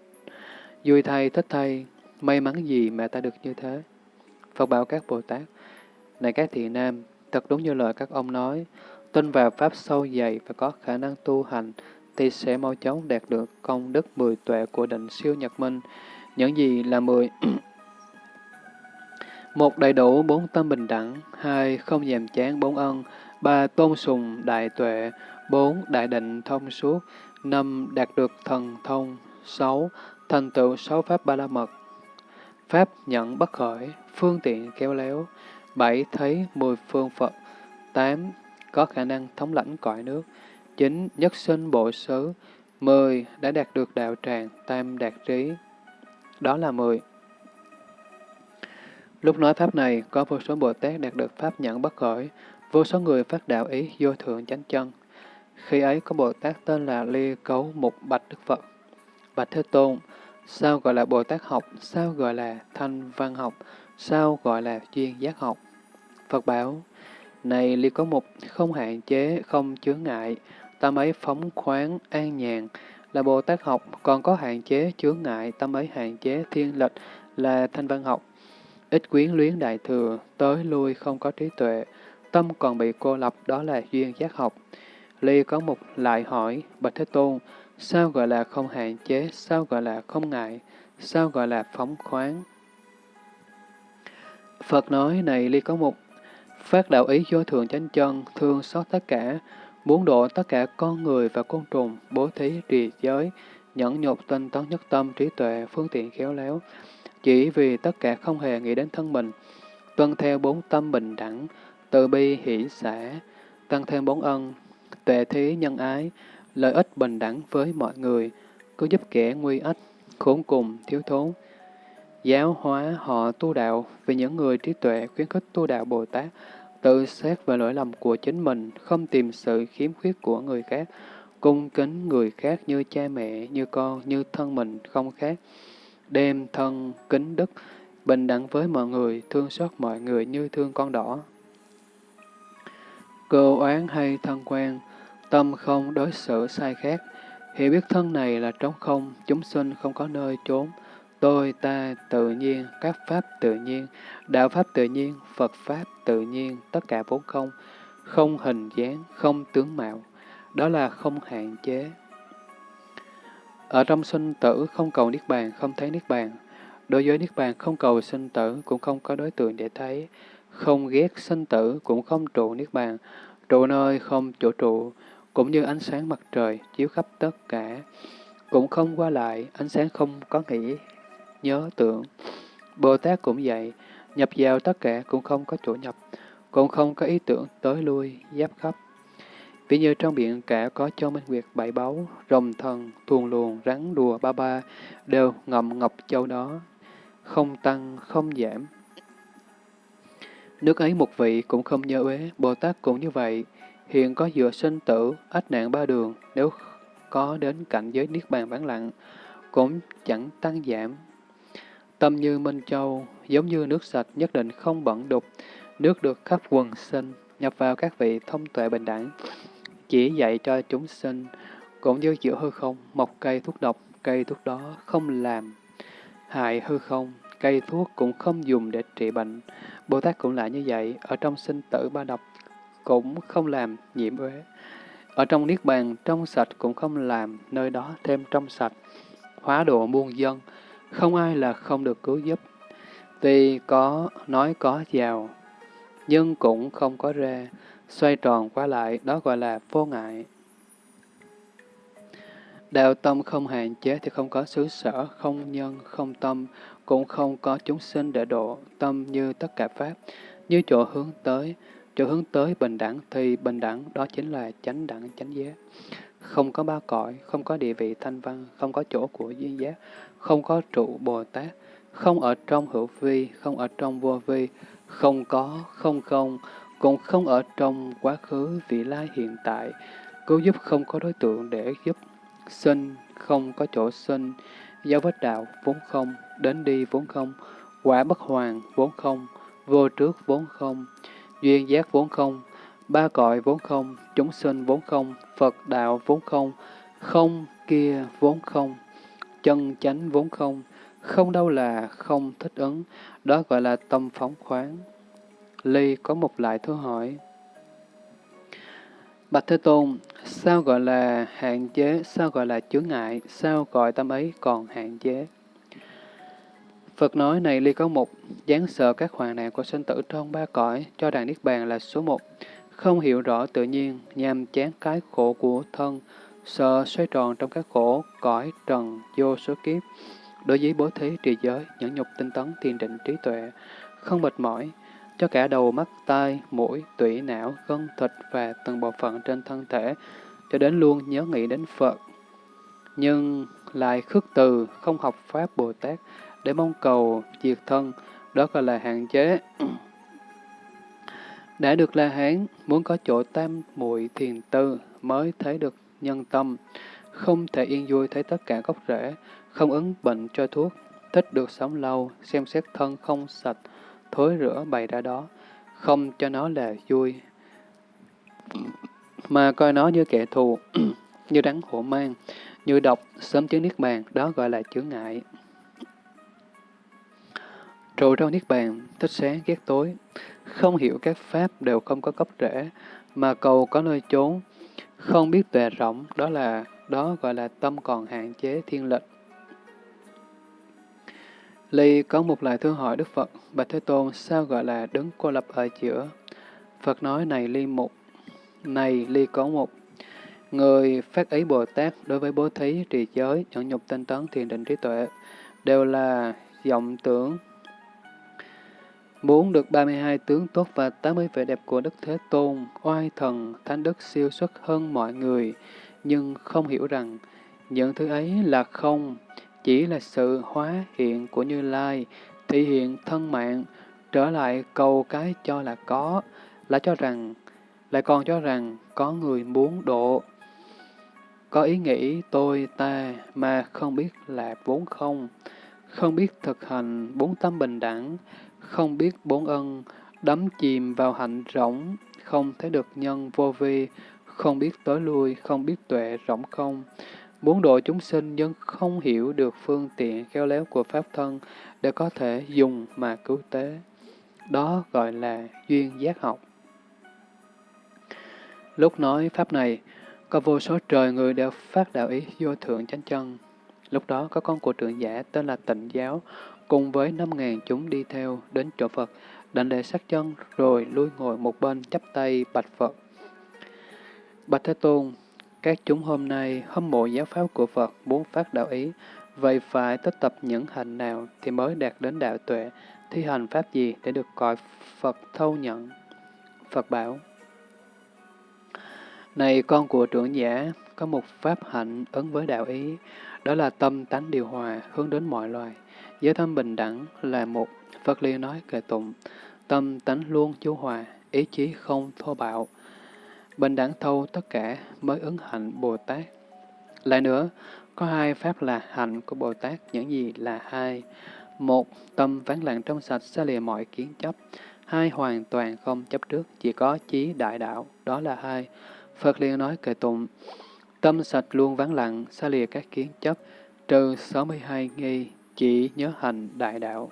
Vui thay, thích thay, may mắn gì mà ta được như thế. Phật bảo các Bồ Tát, này các thị nam, thật đúng như lời các ông nói, tin vào Pháp sâu dày và có khả năng tu hành, thì sẽ mau chóng đạt được công đức mười tuệ của định siêu nhật minh. Những gì là mười? một đầy đủ bốn tâm bình đẳng, hai không dèm chán bốn ân, ba tôn sùng đại tuệ, bốn đại định thông suốt, năm đạt được thần thông, sáu thành tựu sáu pháp ba la mật, pháp nhận bất khởi, phương tiện kéo léo, bảy thấy mười phương Phật, tám có khả năng thống lãnh cõi nước, chính nhất sinh bộ xứ, mười đã đạt được đạo tràng, tam đạt trí. Đó là mười. Lúc nói pháp này, có vô số Bồ Tát đạt được pháp nhận bất khởi, vô số người phát đạo ý vô thượng chánh chân. Khi ấy có Bồ Tát tên là Ly Cấu Mục Bạch Đức Phật. Bạch Thế Tôn, sao gọi là Bồ Tát học, sao gọi là thanh văn học, sao gọi là duyên giác học? Phật bảo, này Ly Cấu Mục, không hạn chế, không chướng ngại, tâm ấy phóng khoáng, an nhàn, là Bồ Tát học, còn có hạn chế, chướng ngại, tâm ấy hạn chế, thiên lệch là thanh văn học. Ít quyến luyến đại thừa, tới lui không có trí tuệ, tâm còn bị cô lập, đó là duyên giác học. Ly có một lại hỏi, Bạch Thế Tôn, sao gọi là không hạn chế, sao gọi là không ngại, sao gọi là phóng khoáng? Phật nói, này Ly có một, phát đạo ý vô thường chánh chân, thương xót tất cả, muốn độ tất cả con người và côn trùng, bố thí, trì giới, nhẫn nhục tinh tấn nhất tâm, trí tuệ, phương tiện khéo léo, chỉ vì tất cả không hề nghĩ đến thân mình, tuân theo bốn tâm bình đẳng, từ bi hỷ xã, tăng thêm bốn ân, tuệ thí nhân ái, lợi ích bình đẳng với mọi người, cứ giúp kẻ nguy ách, khốn cùng, thiếu thốn. Giáo hóa họ tu đạo vì những người trí tuệ khuyến khích tu đạo Bồ Tát, tự xét về lỗi lầm của chính mình, không tìm sự khiếm khuyết của người khác, cung kính người khác như cha mẹ, như con, như thân mình không khác, đem thân kính đức, bình đẳng với mọi người, thương xót mọi người như thương con đỏ. cơ oán hay thân quen, tâm không đối xử sai khác, hiểu biết thân này là trống không, chúng sinh không có nơi trốn, tôi, ta, tự nhiên, các pháp tự nhiên, đạo pháp tự nhiên, Phật pháp tự nhiên, tất cả vốn không, không hình dáng, không tướng mạo, đó là không hạn chế. Ở trong sinh tử không cầu Niết Bàn, không thấy Niết Bàn. Đối với Niết Bàn không cầu sinh tử, cũng không có đối tượng để thấy. Không ghét sinh tử, cũng không trụ Niết Bàn. Trụ nơi không chỗ trụ, cũng như ánh sáng mặt trời chiếu khắp tất cả. Cũng không qua lại, ánh sáng không có nghĩ, nhớ tưởng. Bồ Tát cũng vậy, nhập vào tất cả cũng không có chỗ nhập, cũng không có ý tưởng tới lui, giáp khắp. Ví như trong biển cả có châu minh nguyệt bảy báu, rồng thần, thuồng luồng, rắn đùa ba ba, đều ngậm ngọc châu đó, không tăng, không giảm. Nước ấy một vị cũng không nhớ uế, Bồ Tát cũng như vậy. Hiện có dựa sinh tử, ách nạn ba đường, nếu có đến cảnh giới Niết Bàn vắng lặng, cũng chẳng tăng giảm. Tâm như Minh Châu, giống như nước sạch nhất định không bẩn đục, nước được khắp quần sinh, nhập vào các vị thông tuệ bình đẳng, chỉ dạy cho chúng sinh, cũng như giữa hư không, một cây thuốc độc, cây thuốc đó không làm hại hư không, cây thuốc cũng không dùng để trị bệnh. Bồ Tát cũng lại như vậy, ở trong sinh tử ba độc cũng không làm nhiễm uế. Ở trong Niết Bàn, trong sạch cũng không làm nơi đó thêm trong sạch. Hóa độ muôn dân, không ai là không được cứu giúp. Vì có nói có giàu, nhưng cũng không có ra, xoay tròn qua lại, đó gọi là vô ngại. Đạo tâm không hạn chế thì không có xứ sở, không nhân, không tâm, cũng không có chúng sinh để độ, tâm như tất cả Pháp, như chỗ hướng tới, chỗ hướng tới bình đẳng thì bình đẳng đó chính là chánh đẳng chánh giác. Không có ba cõi, không có địa vị thanh văn, không có chỗ của duyên giác, không có trụ Bồ Tát, không ở trong hữu vi, không ở trong vô vi, không có, không không, cũng không ở trong quá khứ, vị lai hiện tại, cứu giúp không có đối tượng để giúp, sinh không có chỗ sinh, giáo vết đạo vốn không, đến đi vốn không, quả bất hoàng vốn không, vô trước vốn không, duyên giác vốn không, ba cõi vốn không, chúng sinh vốn không, Phật đạo vốn không, không kia vốn không, chân chánh vốn không, không đâu là không thích ứng, đó gọi là tâm phóng khoáng. Ly có một lại thưa hỏi. Bạch Thế Tôn, sao gọi là hạn chế, sao gọi là chướng ngại, sao gọi tâm ấy còn hạn chế? Phật nói này ly có một, dáng sợ các hoàng nạn của sinh tử trong ba cõi, cho đàn Niết Bàn là số một. Không hiểu rõ tự nhiên, nhằm chán cái khổ của thân, sợ xoay tròn trong các khổ, cõi, trần, vô số kiếp. Đối với bố thí trì giới, nhẫn nhục tinh tấn, thiền định trí tuệ, không mệt mỏi, cho cả đầu, mắt, tai, mũi, tủy, não, gân, thịt và từng bộ phận trên thân thể, cho đến luôn nhớ nghĩ đến Phật. Nhưng lại khước từ, không học Pháp Bồ Tát, để mong cầu diệt thân, đó gọi là hạn chế. Đã được La Hán, muốn có chỗ tam muội thiền tư mới thấy được nhân tâm, không thể yên vui thấy tất cả gốc rễ, không ứng bệnh cho thuốc, thích được sống lâu, xem xét thân không sạch, thối rửa bày ra đó, không cho nó là vui, mà coi nó như kẻ thù, như rắn hổ mang, như độc, sớm chứng niết bàn, đó gọi là chướng ngại. Trụ trong niết bàn, thích sáng ghét tối, không hiểu các pháp đều không có gốc rễ, mà cầu có nơi trốn, không biết tuệ rộng, đó là đó gọi là tâm còn hạn chế thiên lệch. Ly có một lời thưa hỏi Đức Phật, Bạch Thế Tôn sao gọi là đứng cô lập ở giữa? Phật nói này Ly một, này Ly có một. Người phát ý Bồ Tát đối với bố thí, trì giới, nhẫn nhục tinh tấn, thiền định trí tuệ, đều là vọng tưởng. Muốn được 32 tướng tốt và 80 vẻ đẹp của Đức Thế Tôn, oai thần, thánh đức siêu xuất hơn mọi người, nhưng không hiểu rằng những thứ ấy là không, chỉ là sự hóa hiện của Như Lai, thể hiện thân mạng, trở lại cầu cái cho là có, lại cho rằng, lại còn cho rằng có người muốn độ. Có ý nghĩ tôi ta mà không biết là vốn không, không biết thực hành bốn tâm bình đẳng, không biết bốn ân, đắm chìm vào hạnh rỗng, không thấy được nhân vô vi, không biết tới lui, không biết tuệ rỗng không. Muốn độ chúng sinh nhưng không hiểu được phương tiện khéo léo của Pháp thân để có thể dùng mà cứu tế. Đó gọi là duyên giác học. Lúc nói Pháp này, có vô số trời người đều phát đạo ý vô thượng chánh chân. Lúc đó có con của trưởng giả tên là Tịnh Giáo, cùng với năm ngàn chúng đi theo đến chỗ Phật, đảnh lễ sát chân rồi lui ngồi một bên chắp tay bạch Phật. Bạch Thế Tôn, các chúng hôm nay hâm mộ giáo pháp của Phật muốn phát đạo ý, vậy phải tích tập những hành nào thì mới đạt đến đạo tuệ, thi hành pháp gì để được cõi Phật thâu nhận? Phật bảo, Này con của trưởng giả, có một pháp hạnh ứng với đạo ý, đó là tâm tánh điều hòa, hướng đến mọi loài. Giới tâm bình đẳng là một, Phật liên nói kệ tụng, tâm tánh luôn chú hòa, ý chí không thô bạo. Bình đẳng thâu tất cả mới ứng hạnh Bồ Tát. Lại nữa, có hai pháp là hạnh của Bồ Tát, những gì là hai. Một, tâm vắng lặng trong sạch xa lìa mọi kiến chấp. Hai, hoàn toàn không chấp trước, chỉ có chí đại đạo, đó là hai. Phật liền nói kệ tụng, tâm sạch luôn vắng lặng, xa lìa các kiến chấp, trừ 62 nghi, chỉ nhớ hành đại đạo.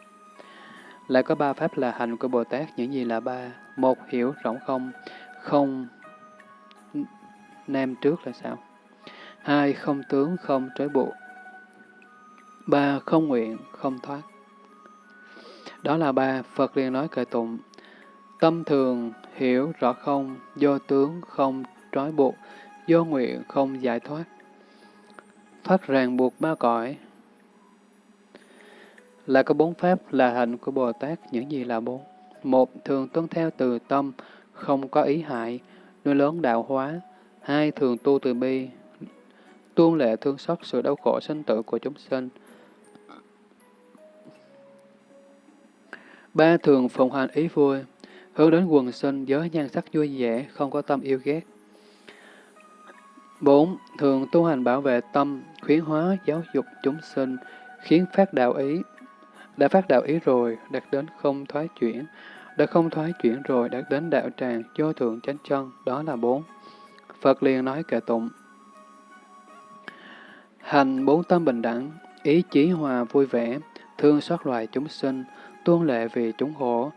Lại có ba pháp là hành của Bồ Tát, những gì là ba? Một, hiểu rộng không, không nam trước là sao? Hai, không tướng, không trói buộc. Ba, không nguyện, không thoát. Đó là ba, Phật liền nói kệ tụng. Tâm thường hiểu rõ không, do tướng không trói buộc, do nguyện không giải thoát. Thoát ràng buộc ba cõi. Là có bốn pháp là hạnh của Bồ Tát, những gì là bốn? Một, thường tuân theo từ tâm, không có ý hại, nuôi lớn đạo hóa. Hai, thường tu từ bi, tuôn lệ thương xót sự đau khổ sinh tử của chúng sinh. Ba, thường phụng hành ý vui, hướng đến quần sinh, giới nhan sắc vui vẻ, không có tâm yêu ghét. 4. Thường tu hành bảo vệ tâm, khuyến hóa giáo dục chúng sinh, khiến phát đạo ý. Đã phát đạo ý rồi, đạt đến không thoái chuyển. Đã không thoái chuyển rồi, đạt đến đạo tràng, vô thượng chánh chân, đó là bốn. Phật liền nói kệ tụng. Hành bốn tâm bình đẳng, ý chí hòa vui vẻ, thương xót loài chúng sinh, tuôn lệ vì chúng khổ.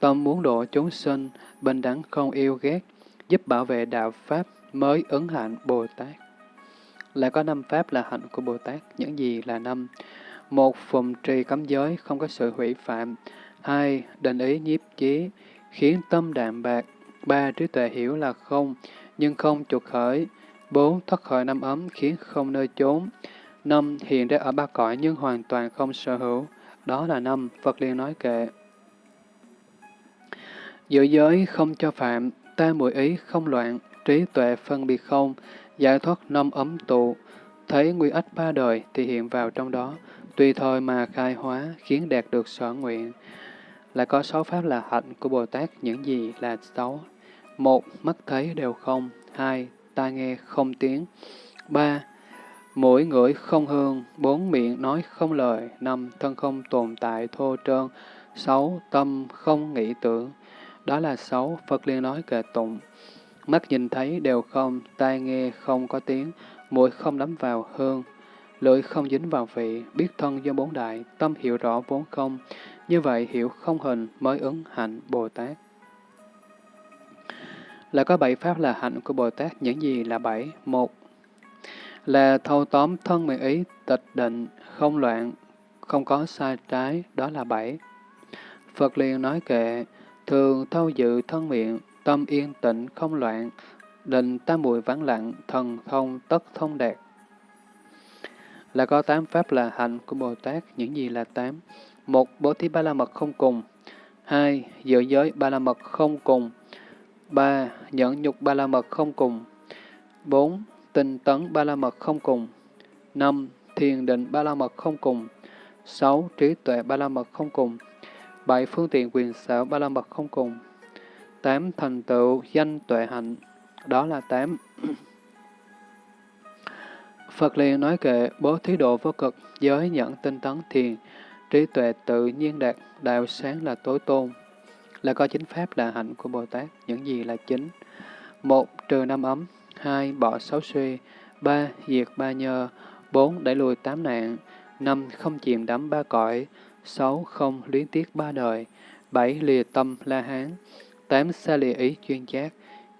Tâm muốn độ chúng sinh, bình đẳng không yêu ghét, giúp bảo vệ đạo Pháp, mới ứng hạnh Bồ Tát. Lại có năm pháp là hạnh của Bồ Tát, những gì là năm? Một, phụng trì cấm giới, không có sự hủy phạm. Hai, định ý nhiếp chí, khiến tâm đạm bạc. Ba, trí tuệ hiểu là không, nhưng không chuột khởi. Bốn, thoát khỏi năm ấm, khiến không nơi trốn Năm, hiện ra ở ba cõi nhưng hoàn toàn không sở hữu. Đó là năm, Phật liền nói kệ. Giữ giới không cho phạm, ta mùi ý không loạn, trí tuệ phân biệt không, giải thoát năm ấm tụ, thấy nguy ách ba đời thì hiện vào trong đó, tùy thôi mà khai hóa, khiến đạt được sở nguyện. Lại có sáu pháp là hạnh của Bồ Tát, những gì là sáu? Một, mắt thấy đều không. Hai, tai nghe không tiếng. Ba, mũi ngửi không hương. Bốn, miệng nói không lời. Năm, thân không tồn tại thô trơn. Sáu, tâm không nghĩ tưởng. Đó là sáu, Phật liên nói kệ tụng. Mắt nhìn thấy đều không, tai nghe không có tiếng, mũi không đắm vào hương, lưỡi không dính vào vị, biết thân do bốn đại, tâm hiểu rõ vốn không. Như vậy hiểu không hình mới ứng hạnh Bồ Tát. Là có bảy pháp là hạnh của Bồ Tát, những gì là bảy? Một là thâu tóm thân miệng ý, tịch định, không loạn, không có sai trái, đó là bảy. Phật liền nói kệ, thường thâu dự thân miệng, tâm yên tĩnh không loạn, định tam muội vắng lặng, thần thông tất thông đạt. Là có tám pháp là hạnh của Bồ Tát, những gì là tám? Một, bố thí ba la mật không cùng. Hai, giữ giới ba la mật không cùng. Ba, nhẫn nhục ba la mật không cùng. Bốn, tinh tấn ba la mật không cùng. Năm, thiền định ba la mật không cùng. Sáu, trí tuệ ba la mật không cùng. Bảy, phương tiện quyền xảo ba la mật không cùng tám thành tựu danh tuệ hạnh, đó là tám. Phật liền nói kệ bố thí độ vô cực, giới nhận tinh tấn thiền, trí tuệ tự nhiên đạt, đạo sáng là tối tôn. là có chính pháp là hạnh của Bồ Tát. Những gì là chính? một Trừ năm ấm. hai Bỏ sáu suy. ba Diệt ba nhơ. bốn Đẩy lùi tám nạn. năm Không chìm đắm ba cõi. sáu Không luyến tiếc ba đời. bảy Lìa tâm la hán. tám Xa lìa ý chuyên giác.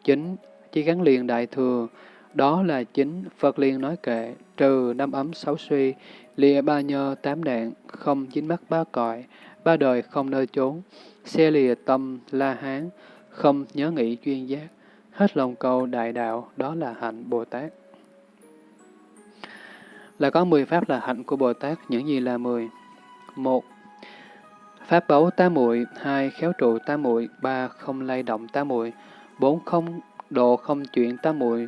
chín Chỉ gắn liền đại thừa. Đó là chính Phật liền nói kệ, trừ năm ấm sáu suy, lìa ba nhơ tám đạn, không dính mắt ba cõi, ba đời không nơi trốn, xe lìa tâm la hán, không nhớ nghĩ chuyên giác, hết lòng cầu đại đạo, đó là hạnh Bồ Tát. Là có mười pháp là hạnh của Bồ Tát, những gì là mười? một Pháp báu tá muội hai Khéo trụ tá muội ba Không lay động tá muội bốn Không độ không chuyện tá muội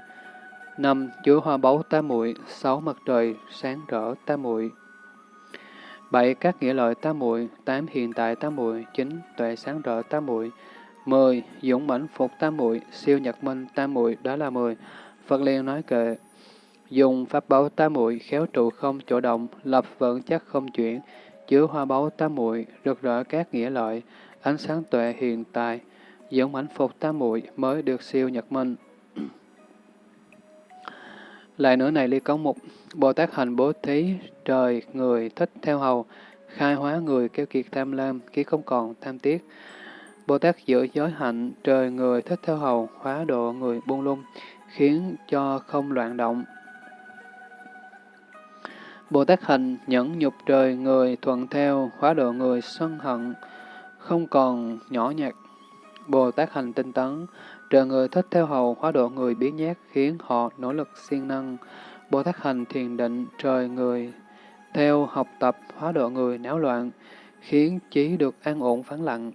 năm Chứa hoa báu tá muội sáu Mặt trời sáng rỡ tá muội bảy Các nghĩa lợi tám muội tám Hiện tại tám muội chín Tuệ sáng rỡ tám muội 10. Dũng mãnh phục tám muội Siêu nhật minh tám muội đó là 10. Phật liền nói kệ Dùng pháp báu tám muội khéo trụ không chỗ động, lập vững chắc không chuyển, chứa hoa báu tám muội rực rỡ các nghĩa lợi, ánh sáng tuệ hiện tại, dũng mãnh phục tám muội mới được siêu nhật minh. Lại nữa này ly cống mục, Bồ Tát hành bố thí, trời, người, thích theo hầu, khai hóa người kêu kiệt tham lam, khi không còn tham tiếc. Bồ Tát giữ giới hạnh, trời, người, thích theo hầu, hóa độ người buông lung, khiến cho không loạn động. Bồ Tát hành, nhẫn nhục trời, người, thuận theo, hóa độ người, sân hận, không còn nhỏ nhặt. Bồ Tát hành tinh tấn, Trợ người thích theo hầu hóa độ người biến nhát khiến họ nỗ lực siêng năng. Bồ Tát hành thiền định trời người theo học tập hóa độ người náo loạn, khiến trí được an ổn phán lặng.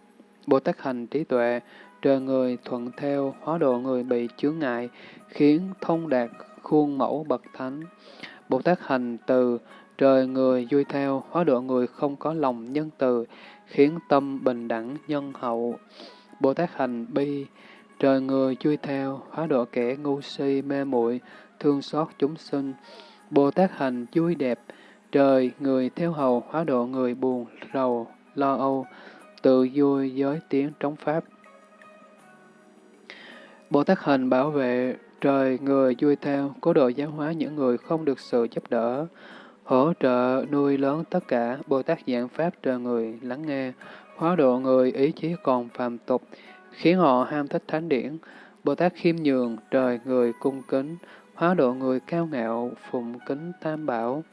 Bồ Tát hành trí tuệ trời người thuận theo hóa độ người bị chướng ngại, khiến thông đạt khuôn mẫu bậc thánh. Bồ Tát hành từ trời người vui theo hóa độ người không có lòng nhân từ, khiến tâm bình đẳng nhân hậu. Bồ Tát hành bi Trời người chui theo, hóa độ kẻ ngu si mê muội thương xót chúng sinh. Bồ Tát hành vui đẹp, trời người theo hầu, hóa độ người buồn, rầu, lo âu, tự vui giới tiếng trống Pháp. Bồ Tát hành bảo vệ, trời người vui theo, cố độ giáo hóa những người không được sự giúp đỡ, hỗ trợ nuôi lớn tất cả, Bồ Tát giảng Pháp trời người lắng nghe, hóa độ người ý chí còn phàm tục, khiến họ ham thích thánh điển. Bồ Tát khiêm nhường, trời người cung kính, hóa độ người cao ngạo, phụng kính tam bảo.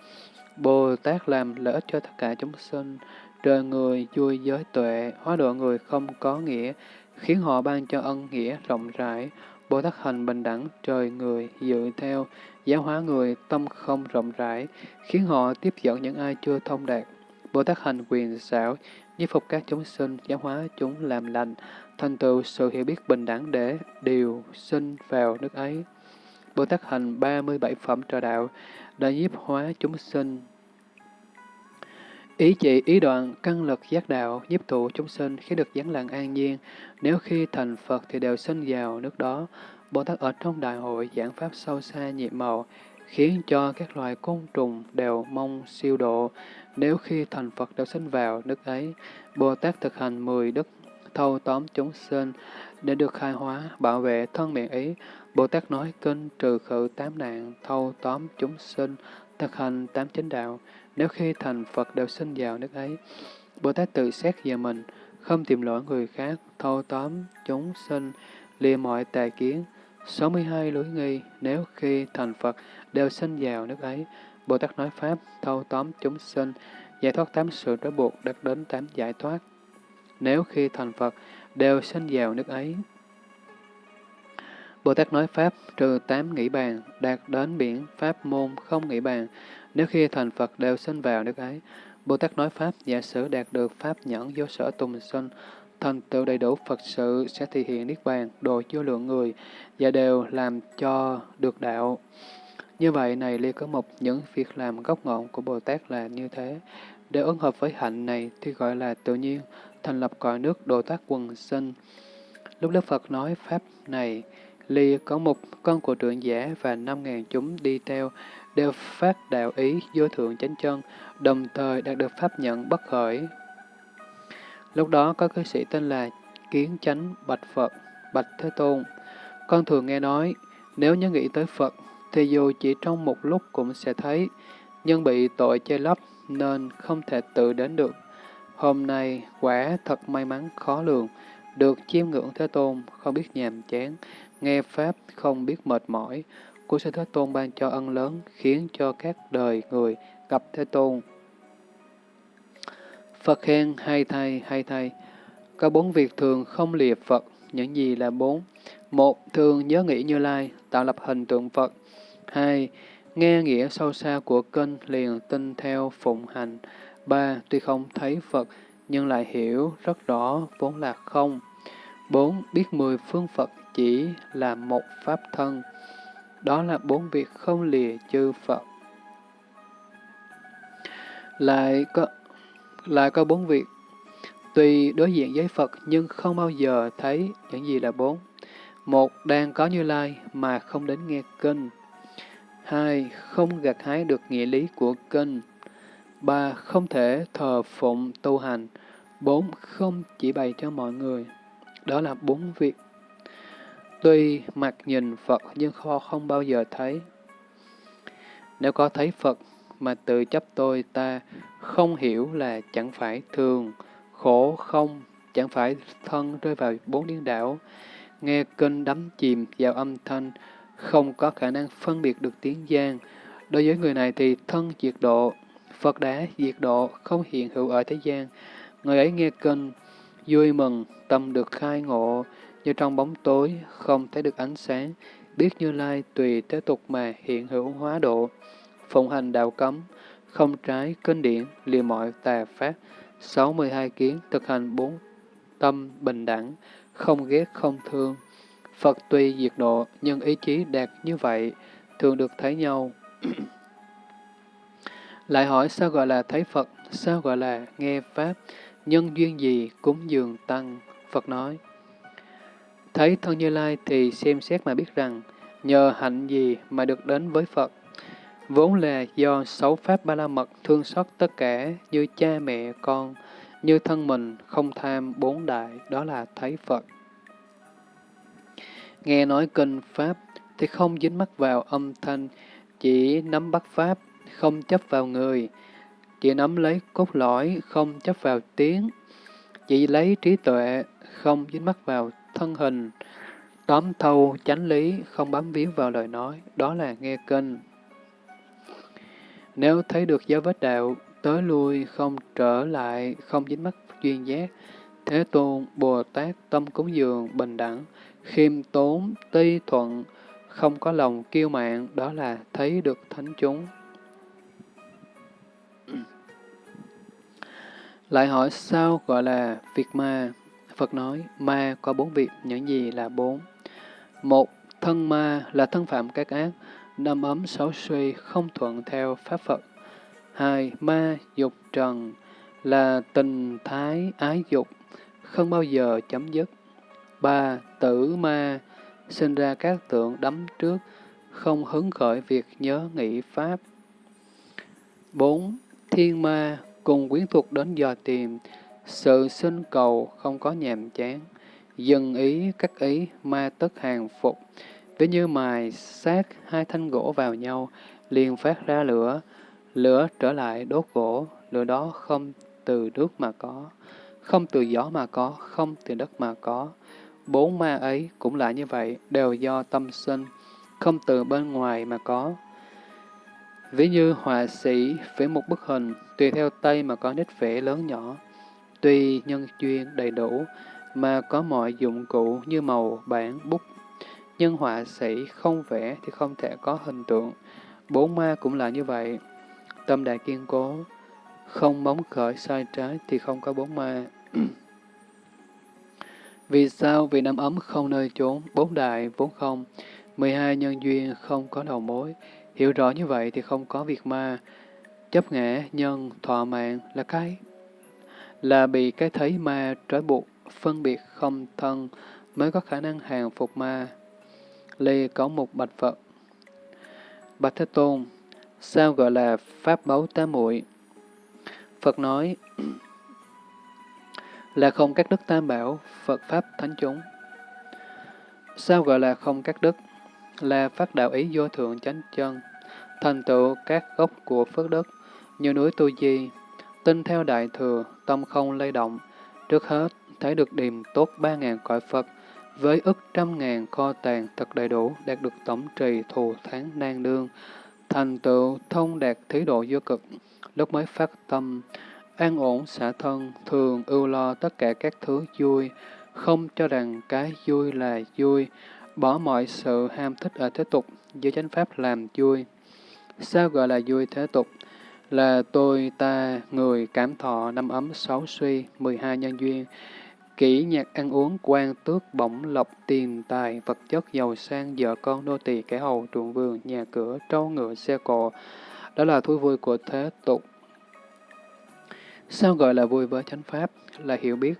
Bồ Tát làm lợi ích cho tất cả chúng sinh, trời người vui giới tuệ, hóa độ người không có nghĩa, khiến họ ban cho ân nghĩa rộng rãi. Bồ Tát hành bình đẳng, trời người dự theo, giáo hóa người tâm không rộng rãi, khiến họ tiếp dẫn những ai chưa thông đạt. Bồ Tát hành quyền xảo, nhiếp phục các chúng sinh, giáo hóa chúng làm lành, thành tựu sự hiểu biết bình đẳng để điều sinh vào nước ấy. Bồ Tát hành 37 phẩm trợ đạo đã nhiếp hóa chúng sinh. Ý chỉ ý đoạn căn lực giác đạo nhiếp tụ chúng sinh khi được giáng lặng an nhiên, nếu khi thành Phật thì đều sinh vào nước đó. Bồ Tát ở trong đại hội giảng pháp sâu xa nhiệm màu, khiến cho các loài côn trùng đều mong siêu độ. Nếu khi thành Phật đều sinh vào nước ấy, Bồ Tát thực hành mười đức thâu tóm chúng sinh, để được khai hóa, bảo vệ thân miệng ý. Bồ Tát nói kinh trừ khử tám nạn, thâu tóm chúng sinh, thực hành tám chánh đạo. Nếu khi thành Phật đều sinh vào nước ấy, Bồ Tát tự xét về mình, không tìm lỗi người khác, thâu tóm chúng sinh, lìa mọi tà kiến. 62 lưỡi nghi, nếu khi thành Phật đều sinh vào nước ấy, Bồ Tát nói Pháp, thâu tóm chúng sinh, giải thoát tám sự trói buộc, đạt đến tám giải thoát nếu khi thành Phật đều sinh vào nước ấy. Bồ Tát nói Pháp trừ tám nghĩ bàn, đạt đến biển Pháp môn không nghĩ bàn, nếu khi thành Phật đều sinh vào nước ấy. Bồ Tát nói Pháp giả sử đạt được Pháp nhẫn vô sở tùng sinh, thành tựu đầy đủ Phật sự sẽ thể hiện Niết Bàn, độ vô lượng người, và đều làm cho được đạo. Như vậy này liên có một những việc làm gốc ngọn của Bồ Tát là như thế. Để ứng hợp với hạnh này thì gọi là tự nhiên, thành lập cõi nước Đồ Tát quần sinh. Lúc Đức Phật nói Pháp này, Ly có một con của trưởng giả và năm ngàn chúng đi theo, đều phát đạo ý vô thượng chánh chân, đồng thời đạt được Pháp nhận bất khởi. Lúc đó có cư sĩ tên là kiến chánh bạch Phật, bạch Thế Tôn. Con thường nghe nói, nếu nhớ nghĩ tới Phật, thì dù chỉ trong một lúc cũng sẽ thấy, nhưng bị tội che lấp nên không thể tự đến được. Hôm nay quả thật may mắn khó lường, được chiêm ngưỡng Thế Tôn, không biết nhàm chán, nghe Pháp không biết mệt mỏi. Của Sư Thế Tôn ban cho ân lớn, khiến cho các đời người gặp Thế Tôn. Phật khen hay thay, hay thay. Có bốn việc thường không lìa Phật, những gì là bốn? Một, thường nhớ nghĩ Như Lai, tạo lập hình tượng Phật. Hai, nghe nghĩa sâu xa của kinh liền tin theo phụng hành. Ba, tuy không thấy Phật, nhưng lại hiểu rất rõ vốn là không. Bốn, biết mười phương Phật chỉ là một pháp thân. Đó là bốn việc không lìa chư Phật. Lại có, lại có bốn việc. Tuy đối diện với Phật nhưng không bao giờ thấy những gì là bốn. Một, đang có Như Lai mà không đến nghe kinh. Hai, không gặt hái được nghĩa lý của kinh. 3. không thể thờ phụng tu hành. Bốn, không chỉ bày cho mọi người. Đó là bốn việc. Tuy mặt nhìn Phật nhưng kho không bao giờ thấy. Nếu có thấy Phật mà tự chấp tôi ta không hiểu là chẳng phải thường, khổ không, chẳng phải thân rơi vào bốn điên đảo, nghe kinh đắm chìm vào âm thanh, không có khả năng phân biệt được tiếng gian. Đối với người này thì thân diệt độ, Phật đã diệt độ, không hiện hữu ở thế gian. Người ấy nghe kinh, vui mừng, tâm được khai ngộ, như trong bóng tối, không thấy được ánh sáng, biết Như Lai tùy thế tục mà hiện hữu hóa độ, phụng hành đạo cấm, không trái kinh điển, lìa mọi tà pháp, 62 kiến, thực hành bốn tâm bình đẳng, không ghét không thương. Phật tuy diệt độ, nhưng ý chí đạt như vậy, thường được thấy nhau. Lại hỏi sao gọi là thấy Phật, sao gọi là nghe Pháp, nhân duyên gì cúng dường tăng? Phật nói, thấy thân Như Lai thì xem xét mà biết rằng, nhờ hạnh gì mà được đến với Phật. Vốn là do sáu Pháp Ba La Mật thương xót tất cả như cha mẹ con, như thân mình không tham bốn đại, đó là thấy Phật. Nghe nói kinh Pháp thì không dính mắc vào âm thanh, chỉ nắm bắt Pháp, không chấp vào người, chỉ nắm lấy cốt lõi, không chấp vào tiếng, chỉ lấy trí tuệ, không dính mắc vào thân hình, tóm thâu chánh lý, không bám víu vào lời nói, đó là nghe kinh. Nếu thấy được giáo vết đạo, tới lui, không trở lại, không dính mắc duyên giác, Thế Tôn, Bồ Tát, tâm cúng dường, bình đẳng, khiêm tốn, ti thuận, không có lòng kiêu mạn, đó là thấy được thánh chúng. Lại hỏi sao gọi là việc ma? Phật nói, ma có bốn việc, những gì là bốn? Một, thân ma là thân phạm các ác, năm ấm xấu suy, không thuận theo Pháp Phật. Hai, ma dục trần là tình thái ái dục, không bao giờ chấm dứt. Ba, tử ma sinh ra các tượng đắm trước, không hứng khởi việc nhớ nghĩ Pháp. Bốn, thiên ma cùng quyến thuộc đến dò tìm, sự sinh cầu không có nhàm chán, dần ý các ý ma tất hàng phục, ví như mài sát hai thanh gỗ vào nhau, liền phát ra lửa, lửa trở lại đốt gỗ, lửa đó không từ nước mà có, không từ gió mà có, không từ đất mà có. Bốn ma ấy cũng là như vậy, đều do tâm sinh, không từ bên ngoài mà có. Ví như họa sĩ vẽ một bức hình, tùy theo tay mà có nít vẽ lớn nhỏ, tùy nhân duyên đầy đủ, mà có mọi dụng cụ như màu, bản, bút. Nhưng họa sĩ không vẽ thì không thể có hình tượng. Bốn ma cũng là như vậy. Tâm đại kiên cố, không bóng khởi sai trái thì không có bốn ma. Vì sao? Vì năm ấm không nơi trốn, bốn đại vốn không, 12 nhân duyên không có đầu mối. Hiểu rõ như vậy thì không có việc ma. Chấp ngã, nhân, thọ mạng là cái là bị cái thấy ma trói buộc, phân biệt không thân mới có khả năng hàng phục ma. Lê có một bạch Phật. Bạch Thế Tôn, sao gọi là pháp báu tá muội? Phật nói, là không các đức tam bảo, Phật Pháp Thánh chúng. Sao gọi là không các đức? Là phát đạo ý vô thượng chánh chân, thành tựu các gốc của phước đức, như núi Tu Di, tin theo đại thừa, tâm không lay động. Trước hết, thấy được điềm tốt ba ngàn cõi Phật, với ức trăm ngàn kho tàng thật đầy đủ, đạt được tổng trì thù tháng nan đương, thành tựu thông đạt thí độ vô cực, lúc mới phát tâm, an ổn xả thân, thường ưu lo tất cả các thứ vui, không cho rằng cái vui là vui, bỏ mọi sự ham thích ở thế tục, dưới chánh pháp làm vui. Sao gọi là vui thế tục? Là tôi, ta, người, cảm thọ, năm ấm, sáu suy, mười hai nhân duyên, kỹ nhạc ăn uống, quan tước, bổng lộc, tiền tài, vật chất, giàu sang, vợ con, nô tỳ, kẻ hầu, ruộng vườn, nhà cửa, trâu ngựa, xe cộ. Đó là thú vui của thế tục. Sao gọi là vui với chánh pháp? Là hiểu biết,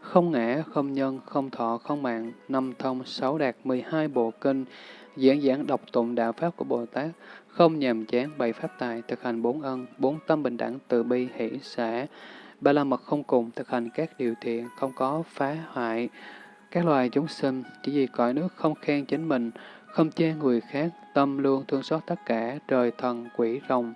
không ngã, không nhân, không thọ, không mạng, năm thông, sáu đạt, mười hai bộ kinh, diễn giảng đọc tụng đạo pháp của Bồ Tát, không nhàm chán bày pháp tài, thực hành bốn ân, bốn tâm bình đẳng, từ bi, hỷ, xã, ba la mật không cùng, thực hành các điều thiện, không có phá hoại các loài chúng sinh, chỉ vì cõi nước không khen chính mình, không chê người khác, tâm luôn thương xót tất cả, trời thần, quỷ, rồng.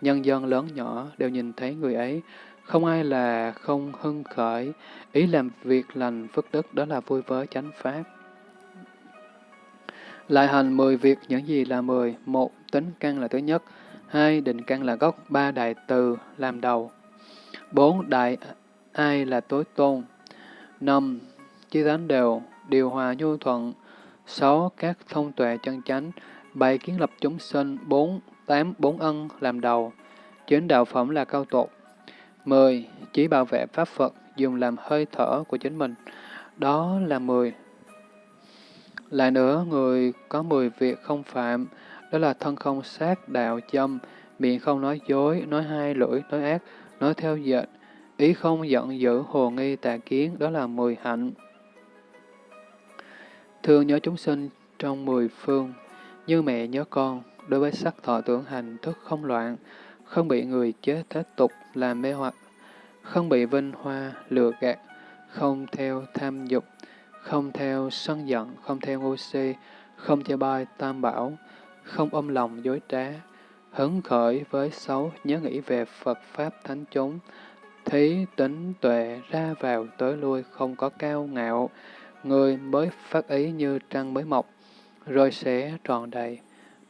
Nhân dân lớn nhỏ đều nhìn thấy người ấy, không ai là không hưng khởi, ý làm việc lành phước đức đó là vui với chánh pháp. Lại hành mười việc những gì là mười một Tính căn là thứ nhất. hai Định căn là gốc. ba Đại từ làm đầu. bốn Đại ai là tối tôn. năm chí tánh đều, điều hòa nhu thuận. sáu Các thông tuệ chân chánh. bảy Kiến lập chúng sinh. bốn Tám Bốn ân làm đầu. chín Đạo phẩm là cao tột. 10. Chỉ bảo vệ Pháp Phật dùng làm hơi thở của chính mình. Đó là 10. Lại nữa, người có 10 việc không phạm, đó là thân không sát, đạo châm, miệng không nói dối, nói hai lưỡi, nói ác, nói theo dệt, ý không giận dữ, hồ nghi, tà kiến, đó là 10 hạnh. Thương nhớ chúng sinh trong 10 phương, như mẹ nhớ con, đối với sắc thọ tưởng hành thức không loạn, không bị người chế thế tục làm mê hoặc, không bị vinh hoa, lừa gạt, không theo tham dục, không theo sân giận, không theo ngu si, không theo bai tam bảo, không ôm lòng dối trá, hứng khởi với xấu, nhớ nghĩ về Phật Pháp Thánh chúng, thí tính tuệ ra vào tới lui không có cao ngạo, người mới phát ý như trăng mới mọc, rồi sẽ tròn đầy.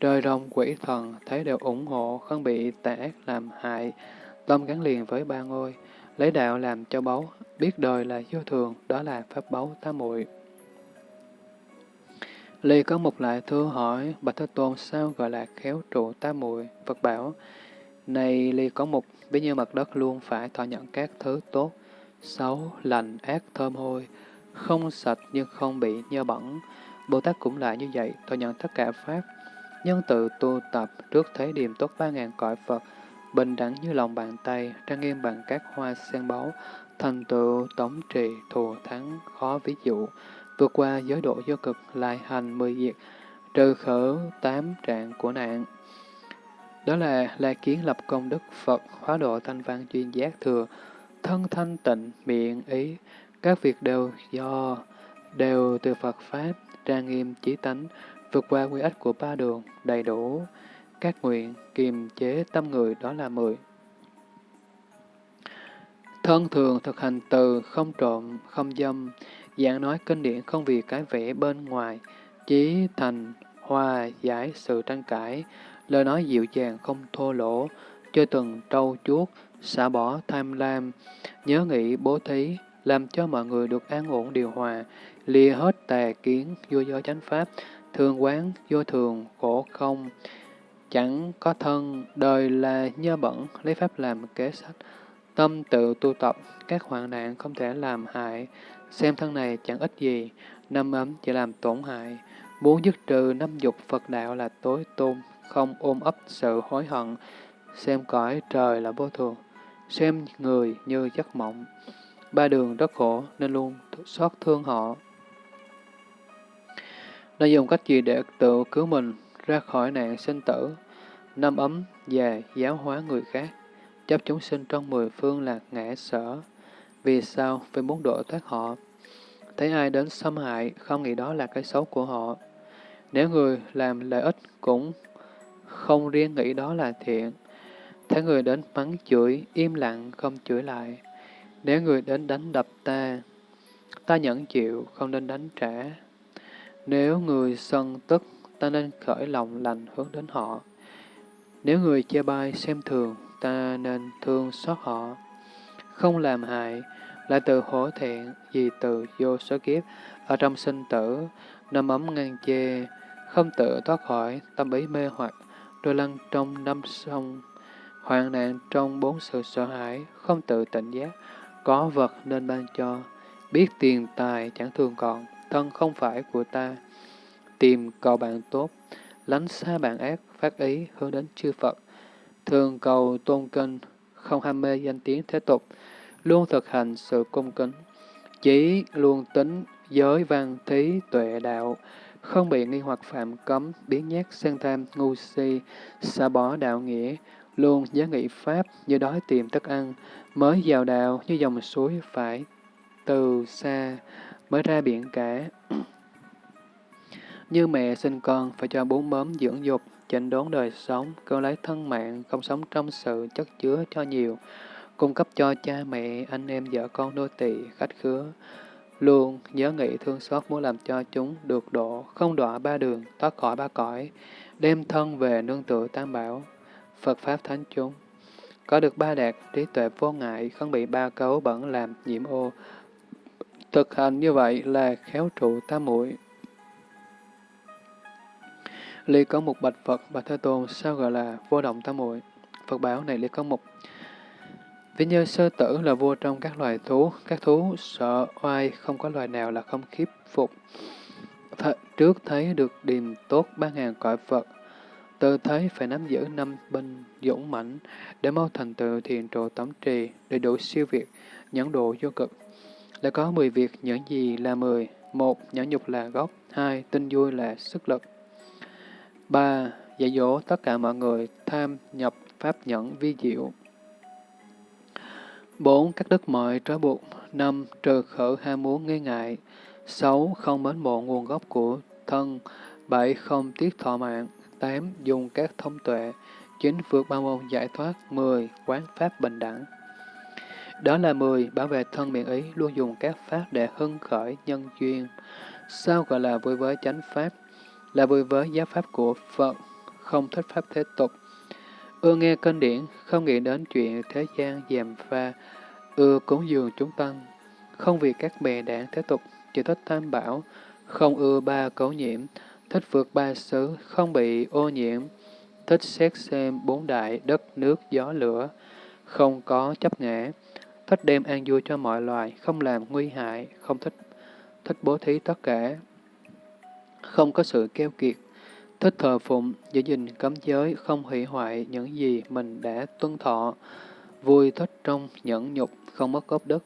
Trời rồng quỷ thần thấy đều ủng hộ, không bị tà ác làm hại, tâm gắn liền với ba ngôi, lấy đạo làm cho báu, biết đời là vô thường, đó là pháp báu tam muội. Ly có một lại thưa hỏi, Bạch Thế Tôn sao gọi là khéo trụ tam muội Phật bảo, này Ly có một, ví như mặt đất luôn phải thọ nhận các thứ tốt, xấu, lành, ác, thơm hôi, không sạch nhưng không bị nhơ bẩn. Bồ Tát cũng là như vậy, thọ nhận tất cả Pháp, nhân tự tu tập trước thế điềm tốt ba ngàn cõi Phật, bình đẳng như lòng bàn tay, trang nghiêm bằng các hoa sen báu, thành tựu tổng trì thù thắng khó ví dụ, vượt qua giới độ vô cực, lại hành mười diệt, trừ khử tám trạng của nạn. Đó là La Kiến lập công đức Phật, hóa độ thanh văn chuyên giác thừa, thân thanh tịnh, miệng ý, các việc đều do, đều từ Phật Pháp, trang nghiêm chí tánh, vượt qua quy ích của ba đường, đầy đủ, các nguyện, kiềm chế tâm người đó là mười. Thân thường thực hành từ, không trộm, không dâm, dạng nói kinh điển không vì cái vẻ bên ngoài, chí thành, hòa, giải sự tranh cãi, lời nói dịu dàng không thô lỗ, chơi từng trâu chuốt, xả bỏ tham lam, nhớ nghĩ bố thí, làm cho mọi người được an ổn điều hòa, lìa hết tà kiến, vô do chánh pháp, thường quán, vô thường, khổ không, Chẳng có thân, đời là nhơ bẩn, lấy pháp làm kế sách. Tâm tự tu tập, các hoạn nạn không thể làm hại. Xem thân này chẳng ích gì, năm ấm chỉ làm tổn hại. Muốn dứt trừ năm dục Phật đạo là tối tôn, không ôm ấp sự hối hận. Xem cõi trời là vô thường, xem người như giấc mộng. Ba đường rất khổ nên luôn xót thương họ. Nên dùng cách gì để tự cứu mình ra khỏi nạn sinh tử, năm ấm và giáo hóa người khác, chấp chúng sinh trong mười phương là ngã sở. Vì sao? Vì muốn độ thoát họ. Thấy ai đến xâm hại, không nghĩ đó là cái xấu của họ. Nếu người làm lợi ích cũng không riêng nghĩ đó là thiện. Thấy người đến mắng chửi, im lặng, không chửi lại. Nếu người đến đánh đập ta, ta nhẫn chịu, không nên đánh trả. Nếu người sân tức, ta nên khởi lòng lành hướng đến họ. Nếu người chê bai xem thường, ta nên thương xót họ. Không làm hại, lại từ hổ thẹn, vì từ vô số kiếp, ở trong sinh tử, năm ấm ngang chê, không tự thoát khỏi tâm ý mê hoặc, đôi lăn trong năm sông, hoạn nạn trong bốn sự sợ hãi, không tự tỉnh giác, có vật nên ban cho, biết tiền tài chẳng thường còn, thân không phải của ta, tìm cầu bạn tốt, lánh xa bạn ác, phát ý hướng đến chư Phật, thường cầu tôn kinh, không ham mê danh tiếng thế tục, luôn thực hành sự cung kính, chỉ luôn tính giới văn thí tuệ đạo, không bị nghi hoặc phạm cấm, biến nhát sang tham, ngu si, xa bỏ đạo nghĩa, luôn giá nghị pháp như đói tìm thức ăn, mới vào đạo như dòng suối phải từ xa mới ra biển cả như mẹ sinh con phải cho bú mớm dưỡng dục, chỉnh đốn đời sống, cơ lấy thân mạng, không sống trong sự chất chứa cho nhiều, cung cấp cho cha mẹ, anh em, vợ con, nô tỳ khách khứa. Luôn nhớ nghĩ thương xót muốn làm cho chúng được độ, không đọa ba đường, thoát khỏi ba cõi, đem thân về nương tựa tam bảo, Phật Pháp Thánh chúng. Có được ba đạt, trí tuệ vô ngại, không bị ba cấu bẩn làm nhiễm ô. Thực hành như vậy là khéo trụ tam muội Ly có một bạch Phật, bạch Thế Tôn, sao gọi là vô động tam muội Phật bảo này Ly có một Ví như sơ tử là vua trong các loài thú, các thú sợ oai, không có loài nào là không khiếp phục. Th trước thấy được điềm tốt ba ngàn cõi Phật, từ thấy phải nắm giữ năm binh dũng mãnh để mau thành tựu thiền trụ tấm trì, để đủ siêu việt, nhẫn độ vô cực. Lại có mười việc những gì là mười một Nhẫn nhục là gốc. hai Tinh vui là sức lực. 3. Dạy dỗ tất cả mọi người tham nhập pháp nhẫn vi diệu. 4. Các đức mọi trói buộc. 5. Trừ khử ham muốn nghi ngại. 6. Không mến mộ nguồn gốc của thân. 7. Không tiếc thọ mạng. 8. Dùng các thông tuệ. 9. Vượt ba môn giải thoát. 10. Quán pháp bình đẳng. Đó là 10. Bảo vệ thân miệng ý, luôn dùng các pháp để hưng khởi nhân duyên. Sao gọi là vui với chánh pháp? Là vui với giáo pháp của Phật, không thích pháp thế tục. Ưa nghe kinh điển, không nghĩ đến chuyện thế gian dèm pha, ưa cúng dường chúng tăng, không vì các bè đảng thế tục, chỉ thích tam bảo, không ưa ba cấu nhiễm, thích vượt ba xứ, không bị ô nhiễm, thích xét xem bốn đại, đất, nước, gió, lửa, không có chấp ngã, thích đem an vui cho mọi loài, không làm nguy hại, không thích thích bố thí tất cả, không có sự keo kiệt, thích thờ phụng, giữ gìn cấm giới, không hủy hoại những gì mình đã tuân thọ, vui thích trong nhẫn nhục, không mất gốc đức,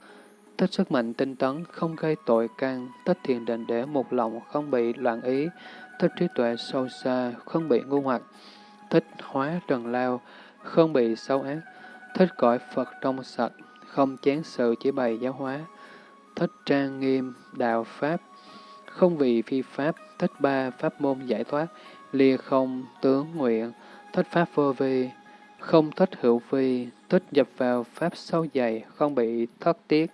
thích sức mạnh tinh tấn, không gây tội can, thích thiền định để một lòng không bị loạn ý, thích trí tuệ sâu xa, không bị ngu hoặc, thích hóa trần lao, không bị xấu ác, thích cõi Phật trong sạch, không chán sự chỉ bày giáo hóa, thích trang nghiêm, đạo Pháp, không vì phi Pháp, thích ba Pháp môn giải thoát, lìa không tướng nguyện, thích pháp vô vi, không thích hữu vi, thích nhập vào pháp sâu dày, không bị thất tiếc.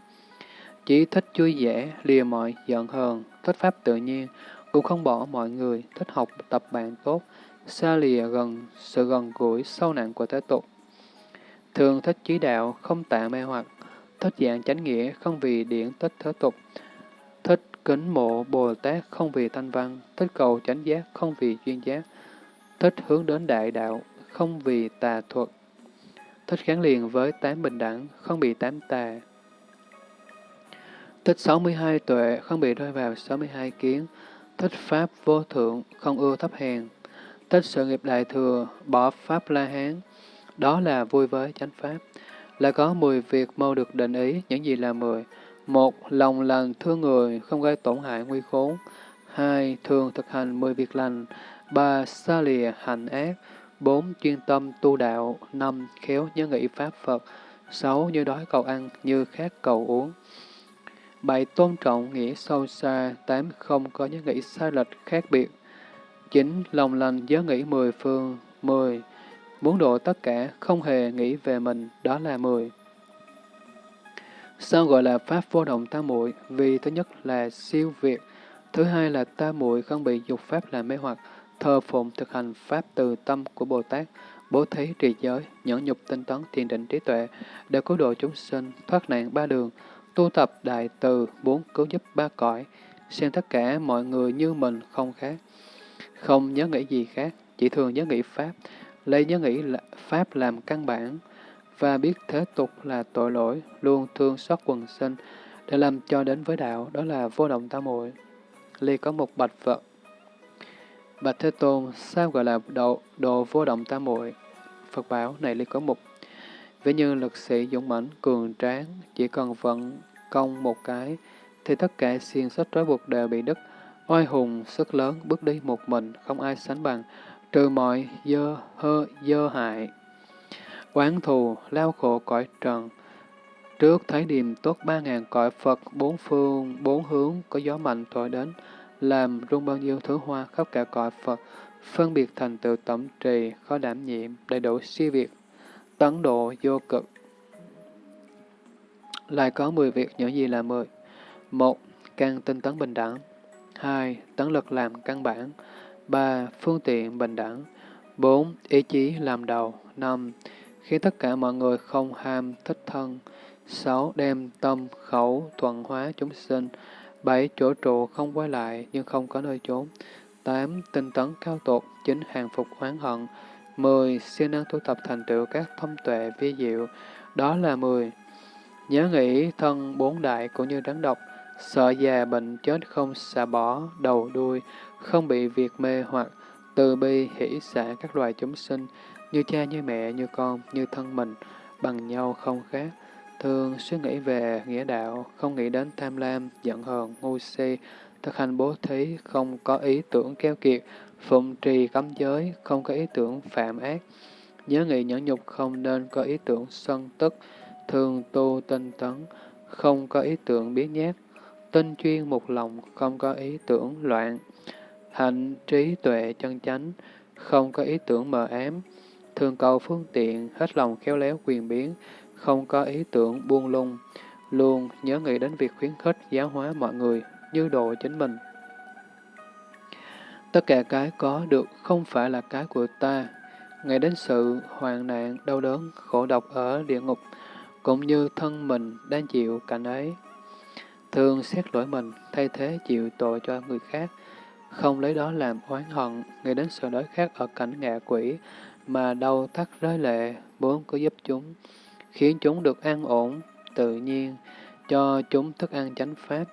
Chỉ thích vui vẻ, lìa mọi giận hờn, thích pháp tự nhiên, cũng không bỏ mọi người, thích học tập bạn tốt, xa lìa gần sự gần gũi sâu nặng của thế tục. Thường thích trí đạo, không tạ mê hoặc, thích dạng chánh nghĩa, không vì điển tích thế tục, kính mộ Bồ Tát không vì thanh văn, thích cầu chánh giác không vì duyên giác, thích hướng đến đại đạo không vì tà thuật, thích gắn liền với tám bình đẳng không bị tám tà, thích 62 tuệ không bị rơi vào 62 kiến, thích pháp vô thượng không ưa thấp hèn, thích sự nghiệp đại thừa bỏ pháp la hán, đó là vui với chánh pháp. Là có 10 việc mau được định ý, những gì là 10. Một, lòng lành thương người, không gây tổn hại nguy khốn. Hai, thường thực hành mười việc lành. Ba, xa lìa hành ác. Bốn, chuyên tâm tu đạo. Năm, khéo nhớ nghĩ Pháp Phật. Sáu, như đói cầu ăn, như khát cầu uống. Bảy, tôn trọng nghĩa sâu xa. Tám, không có nhớ nghĩ sai lệch khác biệt. Chín, lòng lành nhớ nghĩ mười phương. Mười, muốn độ tất cả, không hề nghĩ về mình, đó là mười. Sao gọi là pháp vô động tam muội? Vì thứ nhất là siêu việt, thứ hai là tam muội không bị dục pháp làm mê hoặc, thờ phụng thực hành pháp từ tâm của Bồ Tát, bố thí trì giới, nhẫn nhục tinh tấn, thiền định trí tuệ, để cứu độ chúng sinh, thoát nạn ba đường, tu tập đại từ, bốn cứu giúp ba cõi, xem tất cả mọi người như mình không khác. Không nhớ nghĩ gì khác, chỉ thường nhớ nghĩ Pháp, lấy nhớ nghĩ là Pháp làm căn bản, và biết thế tục là tội lỗi, luôn thương xót quần sinh, để làm cho đến với đạo, đó là vô động tam muội. Ly có một bạch vật. Bạch Thế Tôn, sao gọi là độ, độ vô động tam muội? Phật bảo, này Ly có một. Ví như lực sĩ dũng mãnh, cường tráng, chỉ cần vận công một cái, thì tất cả xiên sách trói buộc đều bị đứt. Oai hùng, sức lớn, bước đi một mình, không ai sánh bằng, trừ mọi dơ, hơ, dơ hại. Quán thù, lao khổ cõi trần. Trước thấy điềm tốt ba ngàn cõi Phật, bốn phương, bốn hướng, có gió mạnh thổi đến, làm rung bao nhiêu thứ hoa khắp cả cõi Phật, phân biệt thành tựu tổng trì, khó đảm nhiệm, đầy đủ siêu việt, tấn độ vô cực. Lại có 10 việc, những gì là 10? một Căn tinh tấn bình đẳng. 2. Tấn lực làm căn bản. 3. Phương tiện bình đẳng. 4. Ý chí làm đầu. 5 khi tất cả mọi người không ham thích thân. 6. Đem tâm, khẩu, thuận hóa chúng sinh. 7. Chỗ trụ không quay lại nhưng không có nơi trốn. 8. Tinh tấn cao tột, chính hàng phục oán hận. 10. Siêng năng tu tập thành tựu các thông tuệ vi diệu. Đó là 10. Nhớ nghĩ thân bốn đại cũng như rắn độc, sợ già bệnh chết không xả bỏ đầu đuôi, không bị việc mê hoặc, từ bi hỷ xả các loài chúng sinh, như cha như mẹ, như con, như thân mình, bằng nhau không khác. Thường suy nghĩ về nghĩa đạo, không nghĩ đến tham lam, giận hờn, ngu si, thực hành bố thí, không có ý tưởng keo kiệt, phụng trì cấm giới, không có ý tưởng phạm ác. Nhớ nghĩ nhẫn nhục không nên có ý tưởng sân tức, thường tu tinh tấn, không có ý tưởng biến nhát, tinh chuyên một lòng, không có ý tưởng loạn, hạnh trí tuệ chân chánh, không có ý tưởng mờ ám, thường cầu phương tiện, hết lòng khéo léo quyền biến, không có ý tưởng buông lung, luôn nhớ nghĩ đến việc khuyến khích giáo hóa mọi người như độ chính mình. Tất cả cái có được không phải là cái của ta, ngay đến sự hoạn nạn, đau đớn, khổ độc ở địa ngục, cũng như thân mình đang chịu cảnh ấy. Thường xét lỗi mình, thay thế chịu tội cho người khác, không lấy đó làm oán hận, ngay đến sự đói khát ở cảnh ngạ quỷ, mà đau thắt rơi lệ, bốn có giúp chúng, khiến chúng được an ổn, tự nhiên, cho chúng thức ăn chánh pháp,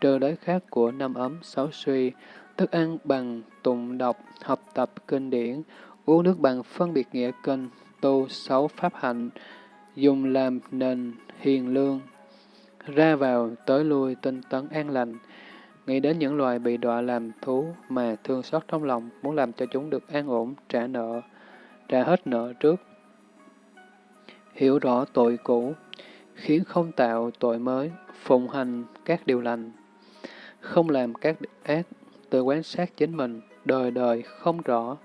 trừ đới khác của năm ấm sáu suy, thức ăn bằng tụng đọc, học tập kinh điển, uống nước bằng phân biệt nghĩa kinh, tu sáu pháp hạnh, dùng làm nền hiền lương, ra vào tới lui tinh tấn an lành, nghĩ đến những loài bị đọa làm thú mà thương xót trong lòng, muốn làm cho chúng được an ổn, trả nợ, trả hết nợ trước. Hiểu rõ tội cũ, khiến không tạo tội mới, phụng hành các điều lành, không làm các ác, tự quan sát chính mình, đời đời không rõ.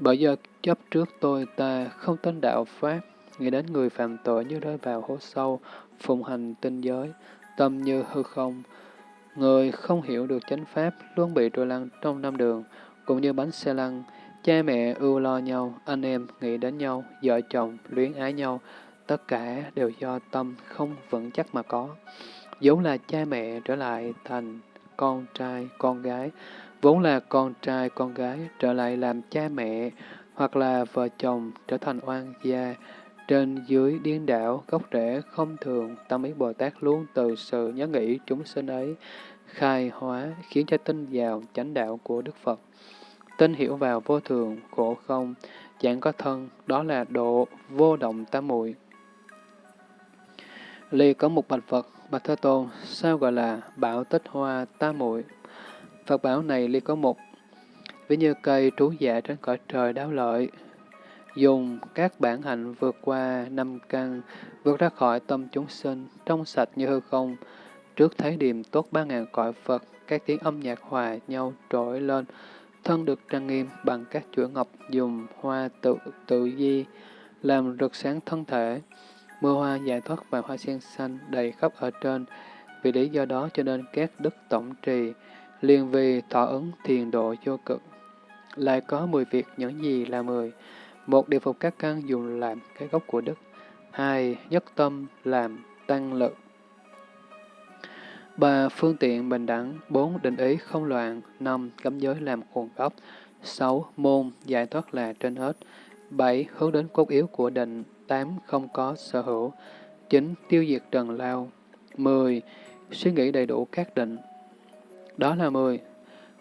Bởi giờ chấp trước tôi ta không tin đạo Pháp, nghĩ đến người phạm tội như rơi vào hố sâu, phụng hành tinh giới, tâm như hư không. Người không hiểu được chánh Pháp luôn bị trôi lăn trong năm đường, cũng như bánh xe lăn, Cha mẹ ưu lo nhau, anh em nghĩ đến nhau, vợ chồng luyến ái nhau, tất cả đều do tâm không vững chắc mà có. Vốn là cha mẹ trở lại thành con trai, con gái, vốn là con trai, con gái trở lại làm cha mẹ, hoặc là vợ chồng trở thành oan gia, trên dưới điên đảo, gốc rễ không thường, tâm ý Bồ Tát luôn từ sự nhớ nghĩ chúng sinh ấy, khai hóa, khiến cho tinh vào chánh đạo của Đức Phật tín hiểu vào vô thường, khổ không, chẳng có thân, đó là độ vô động tam muội. Lì có một bạch Phật, bạch Thế Tôn, sao gọi là bảo tích hoa tam muội? Phật bảo này Lì có một, ví như cây trú dạ trên cõi trời đáo lợi, dùng các bản hạnh vượt qua năm căn, vượt ra khỏi tâm chúng sinh, trong sạch như hư không. Trước thấy điềm tốt ba ngàn cõi Phật, các tiếng âm nhạc hòa nhau trỗi lên, thân được trang nghiêm bằng các chuỗi ngọc dùng hoa tự tự di, làm rực sáng thân thể. Mưa hoa giải thoát và hoa sen xanh đầy khắp ở trên. Vì lý do đó cho nên các đức tổng trì, liền vì thọ ứng thiền độ vô cực. Lại có mười việc những gì là mười. Một, điều phục các căn dùng làm cái gốc của đức. Hai, nhất tâm làm tăng lực ba Phương tiện bình đẳng. bốn Định ý không loạn. năm Cấm giới làm nguồn gốc. sáu Môn giải thoát là trên hết. bảy Hướng đến cốt yếu của định. tám Không có sở hữu. chín Tiêu diệt trần lao. mười Suy nghĩ đầy đủ các định. Đó là mười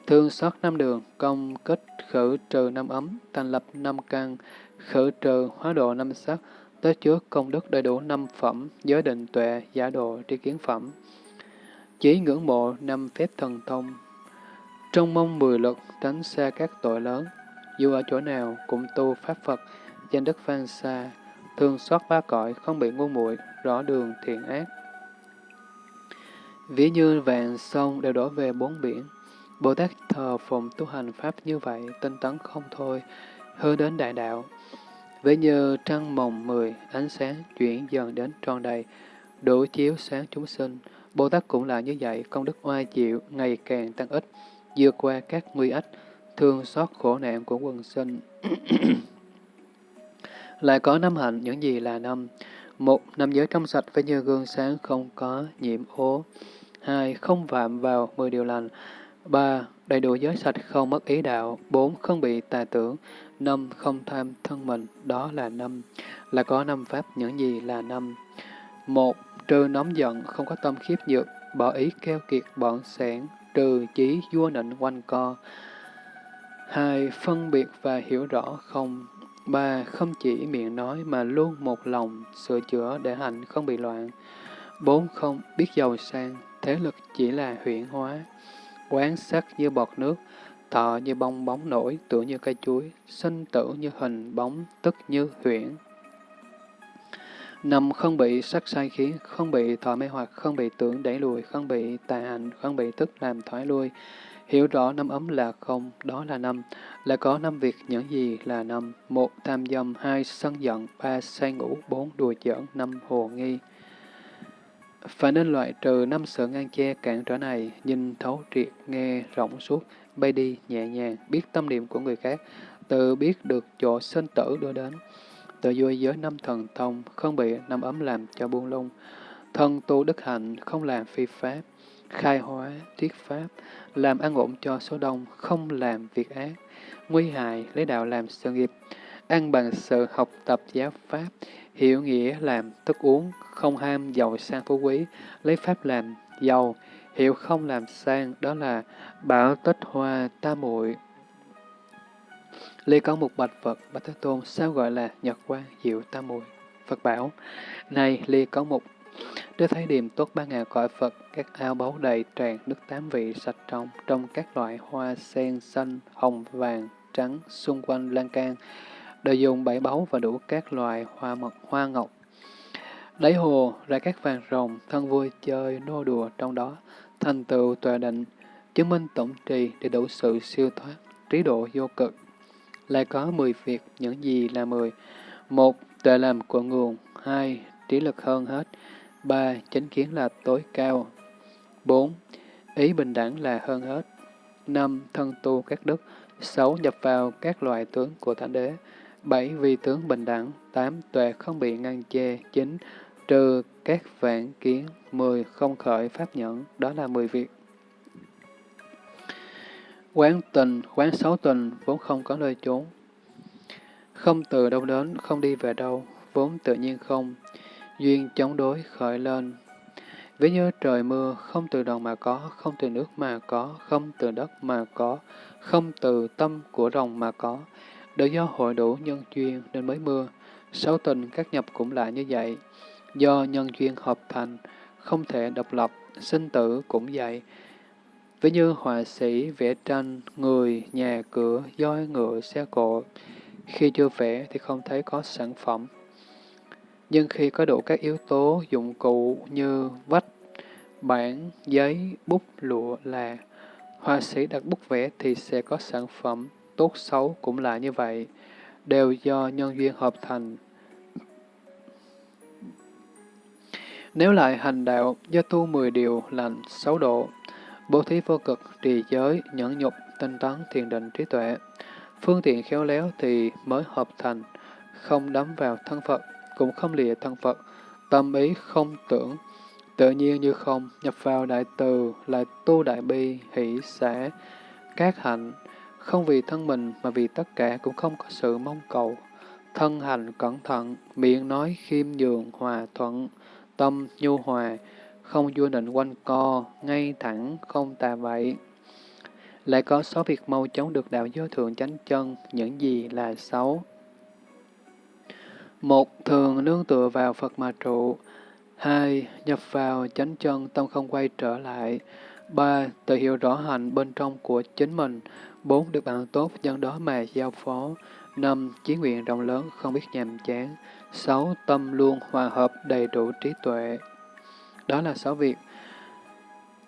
Thương xót năm đường, công kết khử trừ năm ấm, thành lập năm căn, khử trừ hóa độ năm sắc, tới trước công đức đầy đủ năm phẩm, giới định tuệ, giả độ, tri kiến phẩm. Chỉ ngưỡng mộ năm phép thần thông. Trong mong mười lực, tránh xa các tội lớn, dù ở chỗ nào cũng tu Pháp Phật, danh đức phan xa, thường xót ba cõi, không bị ngu muội rõ đường thiện ác. Ví như vàng sông đều đổ về bốn biển, Bồ Tát thờ phụng tu hành Pháp như vậy, tinh tấn không thôi, hướng đến đại đạo. ví như trăng mồng mười, ánh sáng chuyển dần đến tròn đầy, đủ chiếu sáng chúng sinh. Bồ Tát cũng là như vậy, công đức oai diệu ngày càng tăng ít, vượt qua các nguy ách, thương xót khổ nạn của quần sinh. Lại có năm hạnh, những gì là năm? Một, năm giới trong sạch với như gương sáng không có nhiễm ố. Hai, không phạm vào mười điều lành. ba Đầy đủ giới sạch không mất ý đạo. bốn Không bị tà tưởng. năm Không tham thân mình. Đó là năm. Là có năm pháp. Những gì là năm? một Trừ nóng giận, không có tâm khiếp nhược, bỏ ý keo kiệt bọn sản, trừ chí vua nịnh quanh co. hai Phân biệt và hiểu rõ không. ba Không chỉ miệng nói mà luôn một lòng, sửa chữa để hành không bị loạn. bốn Không biết giàu sang, thế lực chỉ là huyễn hóa quán sắc như bọt nước, thọ như bong bóng nổi, tựa như cây chuối, sinh tử như hình bóng, tức như huyễn nằm không bị sắc sai khiến, không bị thọ mê hoặc, không bị tưởng đẩy lùi, không bị tà hành, không bị tức làm thoái lui. Hiểu rõ năm ấm là không, đó là năm. Là có năm việc những gì là năm. Một, tham dâm, hai, sân giận, ba, say ngủ, bốn, đùa giỡn, năm, hồ nghi. Phải nên loại trừ năm sự ngang che cản trở này, nhìn thấu triệt, nghe rộng suốt, bay đi nhẹ nhàng, biết tâm niệm của người khác, tự biết được chỗ sinh tử đưa đến. Tự vui giới năm thần thông, không bị năm ấm làm cho buông lung. Thân tu đức hạnh, không làm phi pháp, khai hóa, thuyết pháp, làm an ổn cho số đông, không làm việc ác, nguy hại, lấy đạo làm sự nghiệp, ăn bằng sự học tập giáo pháp, hiểu nghĩa làm thức uống, không ham giàu sang phú quý, lấy pháp làm giàu, hiểu không làm sang, đó là bảo tích hoa ta muội Ly có một bạch Phật, Bạch Thế Tôn, sao gọi là nhật quang diệu tam muội Phật bảo, này Ly có một Đức thấy điềm tốt ba ngàn cõi Phật, các ao báu đầy tràn nước tám vị sạch trong, trong các loại hoa sen xanh, hồng, vàng, trắng, xung quanh lan can, đều dùng bảy báu và đủ các loại hoa mật, hoa ngọc. Đáy hồ ra các vàng rồng, thân vui chơi, nô đùa trong đó, thành tựu tòa định, chứng minh tổng trì để đủ sự siêu thoát, trí độ vô cực. Lại có mười việc, những gì là mười? Một, tuệ làm của nguồn. Hai, trí lực hơn hết. Ba, chánh kiến là tối cao. Bốn, ý bình đẳng là hơn hết. Năm, thân tu các đức. Sáu, nhập vào các loại tướng của Thánh Đế. 7. Vì tướng bình đẳng. 8. Tuệ không bị ngăn che. 9. Trừ các vạn kiến. 10. Không khởi pháp nhẫn. Đó là 10 việc. Quán tình, quán xấu tình, vốn không có nơi trốn. Không từ đâu đến, không đi về đâu, vốn tự nhiên không. Duyên chống đối khởi lên. Ví như trời mưa, không từ đồng mà có, không từ nước mà có, không từ đất mà có, không từ tâm của rồng mà có, đều do hội đủ nhân duyên nên mới mưa. Sáu tình các nhập cũng lại như vậy. Do nhân duyên hợp thành, không thể độc lập, sinh tử cũng vậy. Ví như họa sĩ vẽ tranh, người, nhà cửa, voi ngựa, xe cộ, Khi chưa vẽ thì không thấy có sản phẩm. Nhưng khi có đủ các yếu tố dụng cụ như vách, bảng, giấy, bút, lụa, là, họa sĩ đặt bút vẽ thì sẽ có sản phẩm, tốt xấu cũng là như vậy, đều do nhân duyên hợp thành. Nếu lại hành đạo do tu mười điều lành sáu độ, bố thí vô cực, trì giới, nhẫn nhục, tinh tấn, thiền định, trí tuệ, phương tiện khéo léo thì mới hợp thành, không đắm vào thân Phật, cũng không lìa thân Phật, tâm ý không tưởng, tự nhiên như không, nhập vào đại từ, lại tu đại bi, hỷ, xã, các hạnh, không vì thân mình mà vì tất cả cũng không có sự mong cầu. Thân hành cẩn thận, miệng nói khiêm nhường, hòa thuận, tâm nhu hòa, không vua định quanh co, ngay thẳng, không tà vậy. Lại có số việc mau chóng được đạo giới thượng chánh chân, những gì là xấu. Một, thường nương tựa vào Phật mà trụ. Hai, nhập vào chánh chân, tâm không quay trở lại. Ba, tự hiểu rõ hành bên trong của chính mình. Bốn, được bạn tốt, dân đó mà giao phó. Năm, chí nguyện rộng lớn, không biết nhàm chán. Sáu, tâm luôn hòa hợp, đầy đủ trí tuệ. Đó là sáu việc.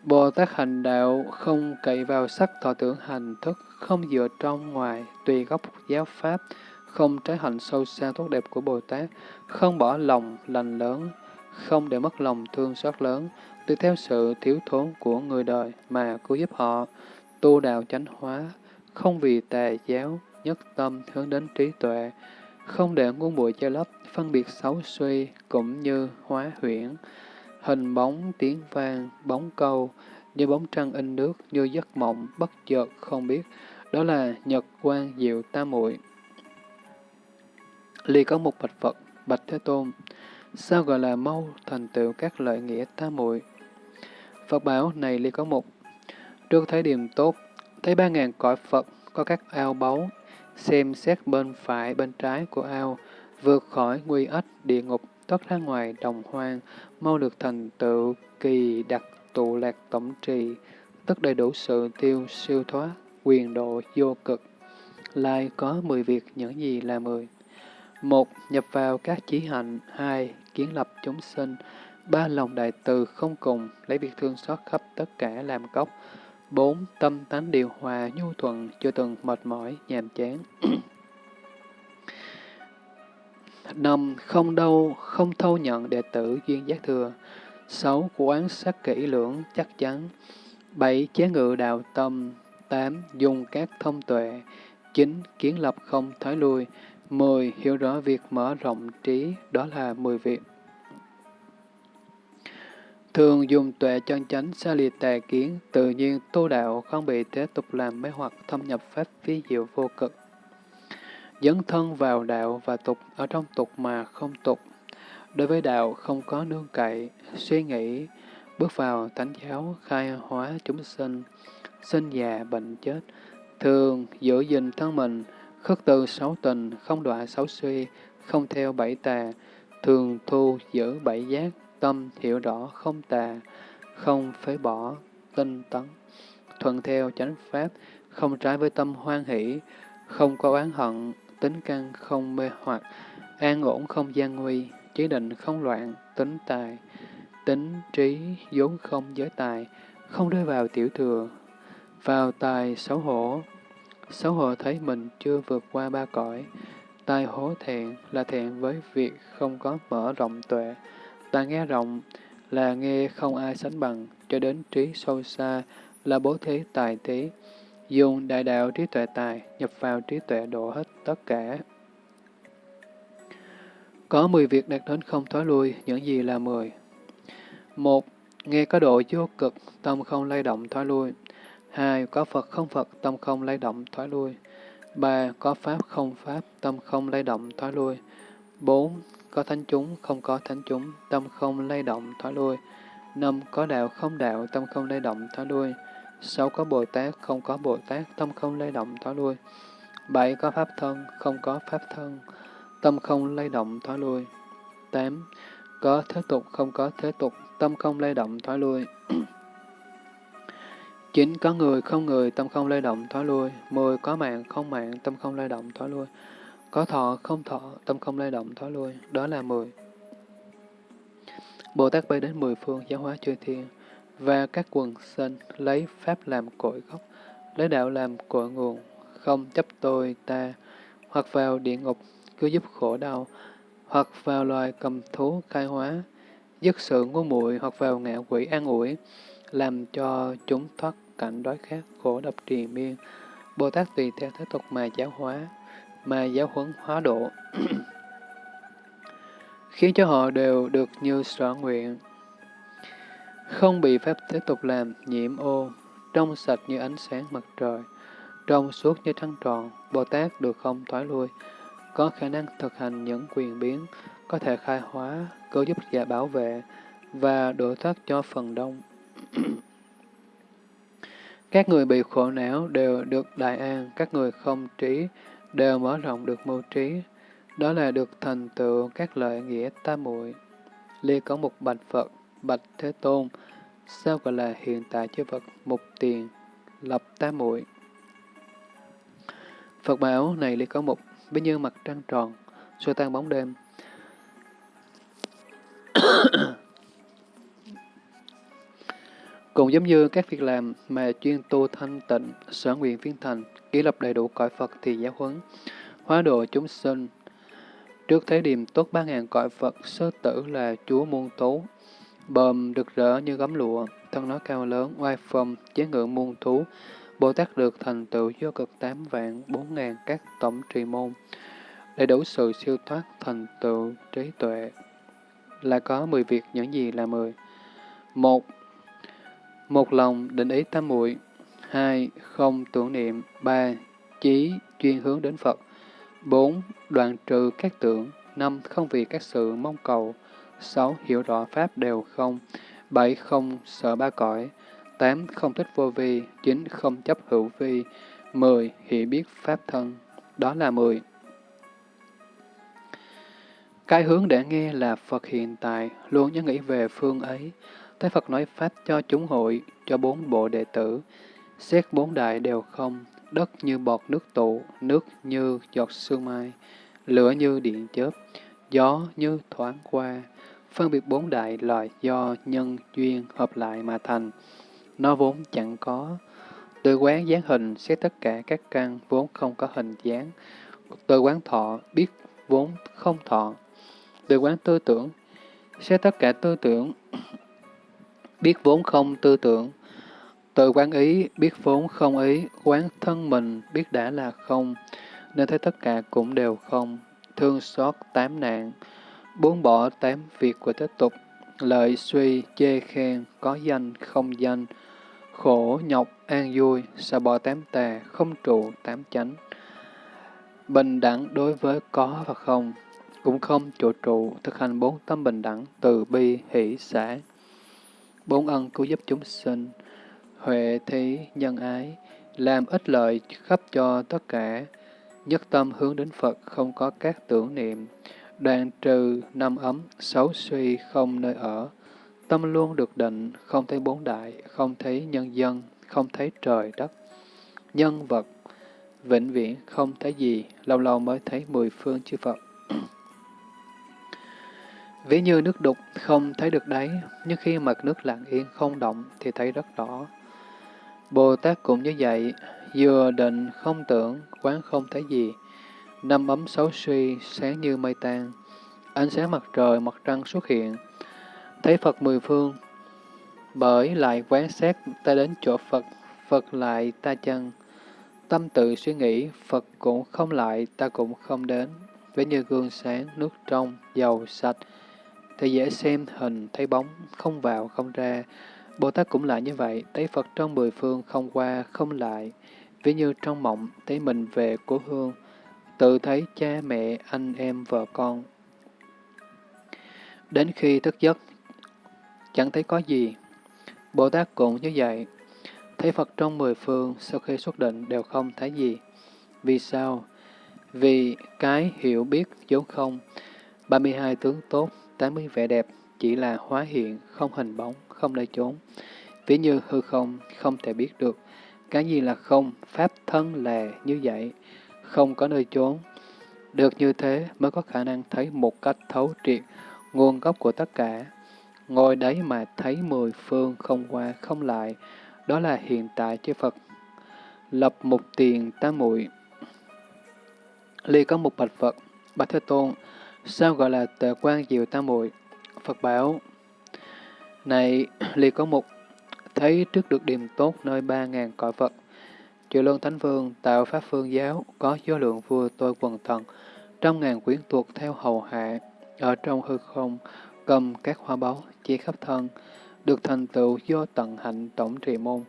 Bồ Tát hành đạo không cậy vào sắc thọ tưởng hành thức, không dựa trong ngoài, tùy gốc giáo pháp, không trái hạnh sâu xa tốt đẹp của Bồ Tát, không bỏ lòng lành lớn, không để mất lòng thương xót lớn, tùy theo sự thiếu thốn của người đời mà cứu giúp họ, tu đạo chánh hóa, không vì tà giáo, nhất tâm hướng đến trí tuệ, không để ngôn bụi che lấp, phân biệt xấu suy cũng như hóa huyễn, hình bóng tiếng vang, bóng câu, như bóng trăng in nước, như giấc mộng, bất chợt không biết, đó là nhật quan diệu tam muội. Ly có một bạch Phật, bạch Thế Tôn, sao gọi là mau thành tựu các lợi nghĩa tam muội? Phật bảo này Ly có một, trước thấy điểm tốt, thấy ba ngàn cõi Phật có các ao báu, xem xét bên phải bên trái của ao, vượt khỏi nguy ách địa ngục, thoát ra ngoài đồng hoang, mau được thành tựu kỳ đặc tụ lạc tổng trì, tất đầy đủ sự tiêu siêu thoát, quyền độ vô cực. Lai có mười việc những gì là mười. Một, nhập vào các chí hạnh. Hai, kiến lập chúng sinh. Ba, lòng đại từ không cùng, lấy việc thương xót khắp tất cả làm gốc. Bốn, tâm tánh điều hòa, nhu thuận, chưa từng mệt mỏi, nhàm chán. Năm, không đâu, không thâu nhận đệ tử duyên giác thừa. Sáu, quán sát kỹ lưỡng, chắc chắn. Bảy, chế ngự đạo tâm. Tám, dùng các thông tuệ. Chín, kiến lập không thoái lui. Mười, hiểu rõ việc mở rộng trí, đó là mười việc. Thường dùng tuệ chân chánh xa lìa tà kiến, tự nhiên tu đạo không bị thế tục làm mê hoặc thâm nhập pháp phi diệu vô cực. Dấn thân vào đạo và tục ở trong tục mà không tục. Đối với đạo không có nương cậy, suy nghĩ, bước vào thánh giáo khai hóa chúng sinh, sinh già bệnh chết, thường giữ gìn thân mình, khất từ sáu tình, không đọa sáu suy, không theo bảy tà, thường thu giữ bảy giác, tâm hiểu rõ không tà, không phế bỏ, tinh tấn, thuận theo chánh pháp, không trái với tâm hoan hỷ, không có oán hận, tính căn không mê hoặc, an ổn không gian nguy, trí định không loạn, tính tài, tính trí vốn không giới tài, không rơi vào tiểu thừa, vào tài xấu hổ. Xấu hổ thấy mình chưa vượt qua ba cõi, tai hố thẹn là thẹn với việc không có mở rộng tuệ, tai nghe rộng là nghe không ai sánh bằng, cho đến trí sâu xa là bố thí tài thí, dùng đại đạo trí tuệ tài, nhập vào trí tuệ độ hết tất cả. Có 10 việc đạt đến không thói lui, những gì là 10? một Nghe có độ vô cực, tâm không lay động thói lui. hai Có Phật không Phật, tâm không lay động thói lui. ba Có Pháp không Pháp, tâm không lay động thói lui. bốn Có thánh chúng, không có thánh chúng, tâm không lay động thói lui. năm Có đạo không đạo, tâm không lay động thói lui sáu Có Bồ Tát, không có Bồ Tát, tâm không lay động thói lui. bảy Có Pháp thân, không có Pháp thân, tâm không lay động thoái lui. 8. Có thế tục, không có thế tục, tâm không lay động thoái lui. 9. Có người, không người, tâm không lay động thoái lui. 10. Có mạng, không mạng, tâm không lay động thoái lui. Có thọ, không thọ, tâm không lay động thói lui, đó là mười. Bồ Tát bay đến mười phương giáo hóa chư thiên, và các quần sinh lấy Pháp làm cội gốc, lấy đạo làm cội nguồn, không chấp tôi ta, hoặc vào địa ngục cứu giúp khổ đau, hoặc vào loài cầm thú khai hóa, dứt sự ngu muội hoặc vào ngạ quỷ an ủi, làm cho chúng thoát cảnh đói khát khổ độc trì miên. Bồ Tát tùy theo thế tục mà giáo hóa, mà giáo huấn hóa độ, khiến cho họ đều được như sở nguyện. Không bị phép tiếp tục làm nhiễm ô, trong sạch như ánh sáng mặt trời, trong suốt như trăng tròn, Bồ Tát được không thoái lui, có khả năng thực hành những quyền biến, có thể khai hóa, cứu giúp và bảo vệ, và độ thoát cho phần đông. các người bị khổ não đều được đại an, các người không trí đều mở rộng được mưu trí, đó là được thành tựu các lợi nghĩa tam muội. Ly có một bạch Phật, bạch Thế Tôn, sao gọi là hiện tại chư Phật mục tiền, lập tam muội. Phật bảo này ly có một, bấy như mặt trăng tròn, xua tan bóng đêm. Cũng giống như các việc làm mà chuyên tu thanh tịnh, sở nguyện viên thành, ký lập đầy đủ cõi Phật thì giáo huấn, hóa độ chúng sinh. Trước thế điểm tốt ba ngàn cõi Phật, sơ tử là chúa muôn tú, bờm được rỡ như gấm lụa, thân nó cao lớn, oai phong, chế ngự muôn thú. Bồ Tát được thành tựu do cực tám vạn bốn ngàn các tổng trì môn, để đủ sự siêu thoát thành tựu trí tuệ. Là có mười việc những gì là mười. Một, một lòng định ý tam muội hai Không tưởng niệm. ba Chí chuyên hướng đến Phật. bốn Đoạn trừ các tưởng. năm Không vì các sự mong cầu sáu Hiểu rõ Pháp đều không. bảy Không sợ ba cõi. tám Không thích vô vi. chín Không chấp hữu vi. mười Hiểu biết Pháp thân. Đó là mười. Cái hướng để nghe là Phật hiện tại, luôn nhớ nghĩ về phương ấy. thế Phật nói Pháp cho chúng hội, cho bốn bộ đệ tử. Xét bốn đại đều không, đất như bọt nước tụ, nước như giọt sương mai, lửa như điện chớp, gió như thoáng qua. Phân biệt bốn đại là do nhân duyên hợp lại mà thành. Nó vốn chẳng có. Từ quán dáng hình xét tất cả các căn vốn không có hình dáng. Từ quán thọ biết vốn không thọ. Từ quán tư tưởng xét tất cả tư tưởng biết vốn không tư tưởng. Tự quán ý, biết vốn không ý, quán thân mình, biết đã là không, nên thấy tất cả cũng đều không, thương xót tám nạn, buông bỏ tám việc của thế tục, lợi suy, chê khen, có danh, không danh, khổ, nhọc, an vui, xả bỏ tám tà, không trụ tám chánh. Bình đẳng đối với có và không, cũng không trụ trụ, thực hành bốn tâm bình đẳng, từ bi, hỷ, xã bốn ân cứu giúp chúng sinh, huệ thí nhân ái, làm ích lợi khắp cho tất cả, nhất tâm hướng đến Phật không có các tưởng niệm, đoạn trừ năm ấm, xấu suy không nơi ở, tâm luôn được định, không thấy bốn đại, không thấy nhân dân, không thấy trời đất, nhân vật, vĩnh viễn không thấy gì, lâu lâu mới thấy mười phương chư Phật. Ví như nước đục không thấy được đáy, nhưng khi mặt nước lặng yên không động thì thấy rất rõ. Bồ Tát cũng như vậy, vừa định không tưởng, quán không thấy gì. Năm ấm xấu suy, sáng như mây tan. Ánh sáng mặt trời, mặt trăng xuất hiện. Thấy Phật mười phương, bởi lại quán xét ta đến chỗ Phật, Phật lại ta chân. Tâm tự suy nghĩ, Phật cũng không lại, ta cũng không đến. Ví như gương sáng, nước trong, dầu sạch, thì dễ xem hình, thấy bóng, không vào, không ra. Bồ Tát cũng lại như vậy, thấy Phật trong mười phương không qua, không lại. Ví như trong mộng, thấy mình về cố hương, tự thấy cha mẹ, anh em, vợ con. Đến khi thức giấc, chẳng thấy có gì. Bồ Tát cũng như vậy, thấy Phật trong mười phương, sau khi xuất định đều không thấy gì. Vì sao? Vì cái hiểu biết vốn không, 32 tướng tốt, 80 vẻ đẹp chỉ là hóa hiện, không hình bóng, không nơi chốn. Ví như hư không, không thể biết được. Cái gì là không, pháp thân là như vậy, không có nơi chốn. Được như thế mới có khả năng thấy một cách thấu triệt nguồn gốc của tất cả. Ngồi đấy mà thấy mười phương không qua không lại, đó là hiện tại chư Phật. Lập một tiền tam muội Ly có một bạch Phật, bạch Thế Tôn, sao gọi là tề quan diệu tam muội Phật bảo, này Ly có một, thấy trước được điểm tốt nơi ba ngàn cõi Phật, Chư Luân Thánh Vương tạo Pháp Phương Giáo, có số lượng vua tôi quần thần, trăm ngàn quyến tuột theo hầu hạ, ở trong hư không, cầm các hoa báu, chia khắp thân, được thành tựu do tận hạnh tổng trì môn,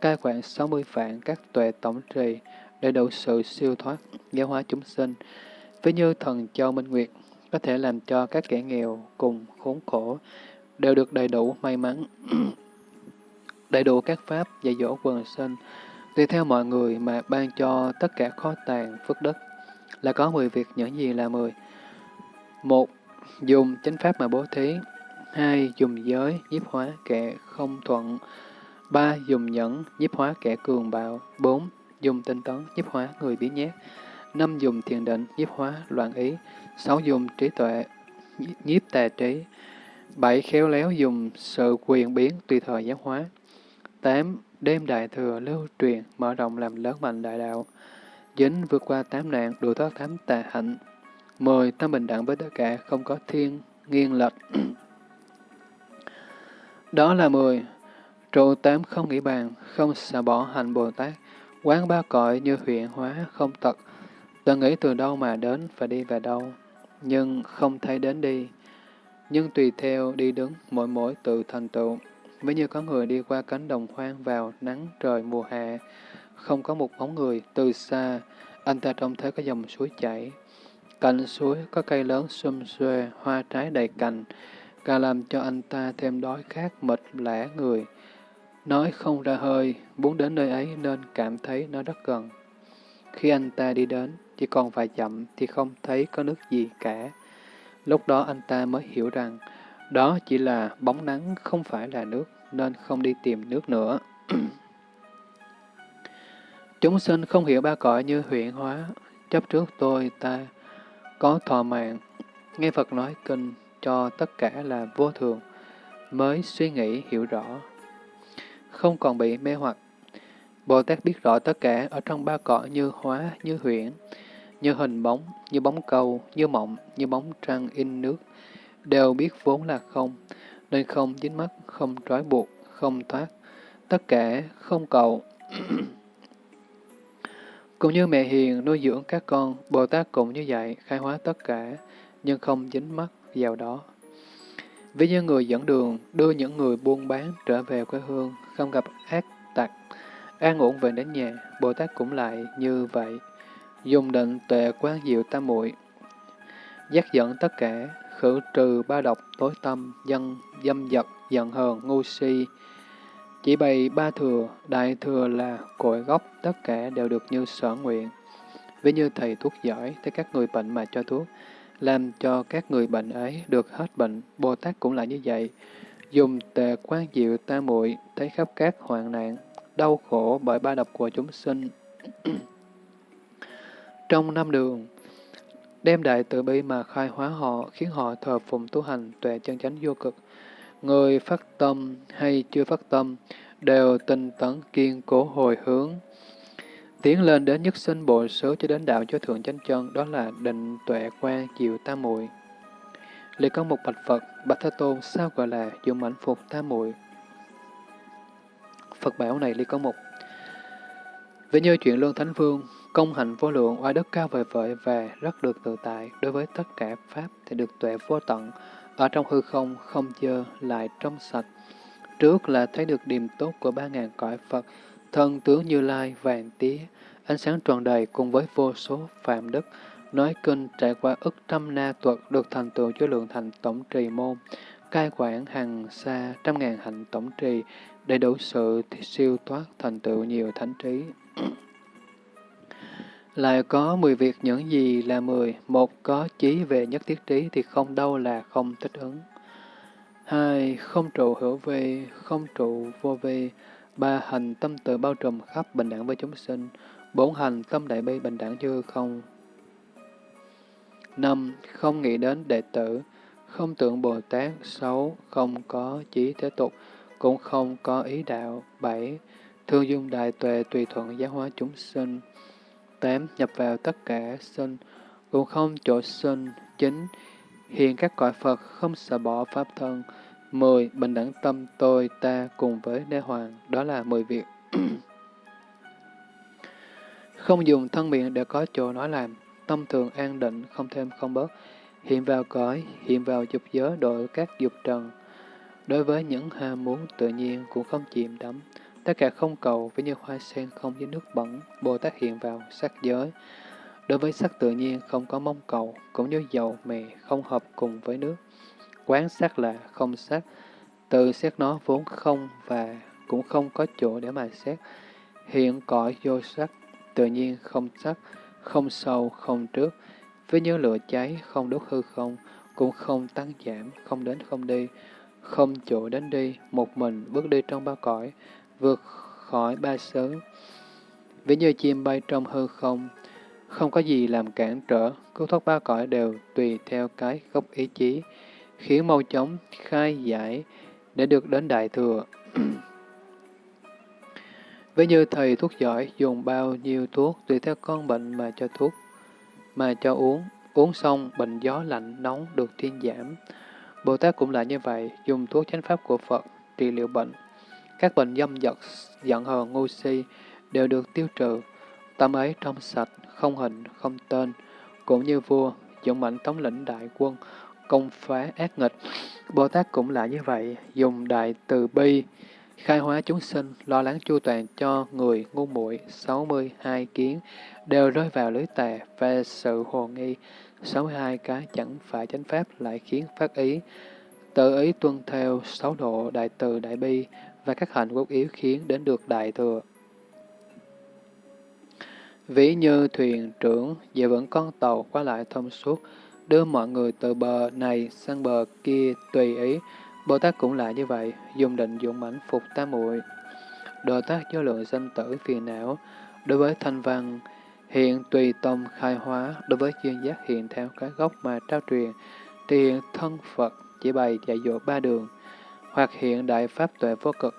cai quản 60 vạn các tuệ tổng trì, để đủ sự siêu thoát, giáo hóa chúng sinh. Ví như thần Châu Minh Nguyệt, có thể làm cho các kẻ nghèo cùng khốn khổ, đều được đầy đủ may mắn, đầy đủ các pháp dạy dỗ quần sinh, tùy theo mọi người mà ban cho tất cả khó tàn, phước đất, là có 10 việc những gì là 10. một Dùng chánh pháp mà bố thí. hai Dùng giới, nhiếp hóa kẻ không thuận. ba Dùng nhẫn, nhiếp hóa kẻ cường bạo. bốn Dùng tinh tấn, nhiếp hóa người biến nhát. năm Dùng thiền định, nhiếp hóa loạn ý. sáu Dùng trí tuệ, nhiếp tà trí. bảy Khéo léo dùng sự quyền biến tùy thời giáo hóa. tám Đêm đại thừa lưu truyền, mở rộng làm lớn mạnh đại đạo. Dính vượt qua tám nạn, đủ thoát thám tà hạnh. mười Tâm bình đẳng với tất cả, không có thiên, nghiêng lệch. Đó là mười Trụ tám không nghĩ bàn, không xả bỏ hành Bồ Tát. Quán ba cõi như huyện hóa, không tật. Tự nghĩ từ đâu mà đến, và đi về đâu. Nhưng không thấy đến đi. Nhưng tùy theo đi đứng, mỗi mỗi tự thành tựu. Ví như có người đi qua cánh đồng hoang vào nắng trời mùa hạ, không có một bóng người, từ xa, anh ta trông thấy có dòng suối chảy. Cạnh suối có cây lớn xum xuê, hoa trái đầy cành, càng làm cho anh ta thêm đói khát mệt lẻ người. Nói không ra hơi, muốn đến nơi ấy nên cảm thấy nó rất gần. Khi anh ta đi đến, chỉ còn vài dặm thì không thấy có nước gì cả. Lúc đó anh ta mới hiểu rằng, đó chỉ là bóng nắng không phải là nước, nên không đi tìm nước nữa. Chúng sinh không hiểu ba cõi như huyện hóa, chấp trước tôi ta có thọ mạng, nghe Phật nói kinh cho tất cả là vô thường, mới suy nghĩ hiểu rõ. Không còn bị mê hoặc. Bồ Tát biết rõ tất cả ở trong ba cõi như hóa, như huyện, như hình bóng, như bóng cầu, như mộng, như bóng trăng in nước, đều biết vốn là không, nên không dính mắt, không trói buộc, không thoát, tất cả không cầu. cũng như mẹ hiền nuôi dưỡng các con, Bồ Tát cũng như vậy, khai hóa tất cả, nhưng không dính mắt vào đó. Ví như người dẫn đường, đưa những người buôn bán trở về quê hương, không gặp ác tặc, an ổn về đến nhà, Bồ Tát cũng lại như vậy. Dùng định tuệ quán diệu tam muội giác dẫn tất cả, khử trừ ba độc tối tâm, dân, dâm dật, giận hờn, ngu si. Chỉ bày ba thừa, đại thừa là cội gốc, tất cả đều được như sở nguyện. Ví như thầy thuốc giỏi, thấy các người bệnh mà cho thuốc, làm cho các người bệnh ấy được hết bệnh, Bồ Tát cũng là như vậy. Dùng tề quan diệu ta muội thấy khắp các hoạn nạn, đau khổ bởi ba độc của chúng sinh. Trong năm đường, đem đại từ bi mà khai hóa họ, khiến họ thờ phụng tu hành tuệ chân chánh vô cực. Người phát tâm hay chưa phát tâm, đều tinh tấn kiên cố hồi hướng. Tiến lên đến nhất sinh bộ số cho đến đạo cho thượng chánh chân, đó là định tuệ quan diệu tam muội. Liệt có một bạch Phật, bạch Thế Tôn sao gọi là dụng ảnh phục tam muội. Phật bảo này Liệt có một. Về như chuyện luân Thánh Vương, công hạnh vô lượng, oai đức cao vời vợi và rất được tự tại, đối với tất cả Pháp thì được tuệ vô tận, ở trong hư không, không dơ, lại trong sạch. Trước là thấy được điềm tốt của ba ngàn cõi Phật, thân tướng như lai, vàng tía, ánh sáng tròn đầy cùng với vô số phạm đức, nói kinh trải qua ức trăm na tuật được thành tựu cho lượng thành tổng trì môn, cai quản hàng xa trăm ngàn hạnh tổng trì, đầy đủ sự siêu thoát thành tựu nhiều thánh trí. Lại có 10 việc những gì là 10. Một, có chí về nhất thiết trí thì không đâu là không thích ứng. Hai, không trụ hữu vi, không trụ vô vi. Ba, hành tâm tự bao trùm khắp bình đẳng với chúng sinh. Bốn, hành tâm đại bi bình đẳng chưa không. năm Không nghĩ đến đệ tử, không tưởng Bồ Tát sáu không có chí thế tục, cũng không có ý đạo. bảy Thương dung đại tuệ tùy thuận giáo hóa chúng sinh tám Nhập vào tất cả sinh, cũng không chỗ sinh. chính Hiện các cõi Phật không sợ bỏ pháp thân. mười Bình đẳng tâm tôi ta cùng với Đế Hoàng, đó là mười việc. không dùng thân miệng để có chỗ nói làm, tâm thường an định, không thêm không bớt, hiện vào cõi, hiện vào dục giới đổi các dục trần. Đối với những ham muốn tự nhiên cũng không chìm đắm, tất cả không cầu với như hoa sen không với nước bẩn, Bồ Tát hiện vào sắc giới. Đối với sắc tự nhiên không có mong cầu, cũng như dầu mè không hợp cùng với nước. Quán sắc là không sắc, từ xét nó vốn không và cũng không có chỗ để mà xét. Hiện cõi vô sắc, tự nhiên không sắc, không sâu, không trước, với như lửa cháy, không đốt hư không, cũng không tăng giảm, không đến không đi, không chỗ đến đi, một mình bước đi trong ba cõi, vượt khỏi ba xứ. Ví như chim bay trong hư không, không có gì làm cản trở, cứu thoát ba cõi đều tùy theo cái gốc ý chí, khiến mau chóng khai giải để được đến Đại Thừa. Ví như thầy thuốc giỏi dùng bao nhiêu thuốc tùy theo con bệnh mà cho thuốc, mà cho uống, uống xong bệnh gió lạnh nóng được thiên giảm. Bồ Tát cũng là như vậy, dùng thuốc chánh pháp của Phật trị liệu bệnh. Các bệnh dâm dật, giận hờn, ngu si đều được tiêu trừ. Tâm ấy trong sạch, không hình, không tên, cũng như vua, dũng mạnh thống lĩnh đại quân, công phá ác nghịch. Bồ Tát cũng là như vậy, dùng đại từ bi, khai hóa chúng sinh, lo lắng chu toàn cho người ngu muội 62 kiến đều rơi vào lưới tà và sự hồ nghi. 62 cái chẳng phải chánh pháp lại khiến phát ý, tự ý tuân theo sáu độ đại từ đại bi và các hạnh quốc yếu khiến đến được đại thừa. Ví như thuyền trưởng dễ vẫn con tàu qua lại thông suốt, đưa mọi người từ bờ này sang bờ kia tùy ý, Bồ Tát cũng là như vậy, dùng định dụng mãnh phục tam muội. Đồ tác do lượng danh tử phiền não, đối với thanh văn, hiện tùy tâm khai hóa, đối với chuyên giác hiện theo cái gốc mà trao truyền, thì thân Phật chỉ bày dạy dỗ ba đường, hoặc hiện đại pháp tuệ vô cực,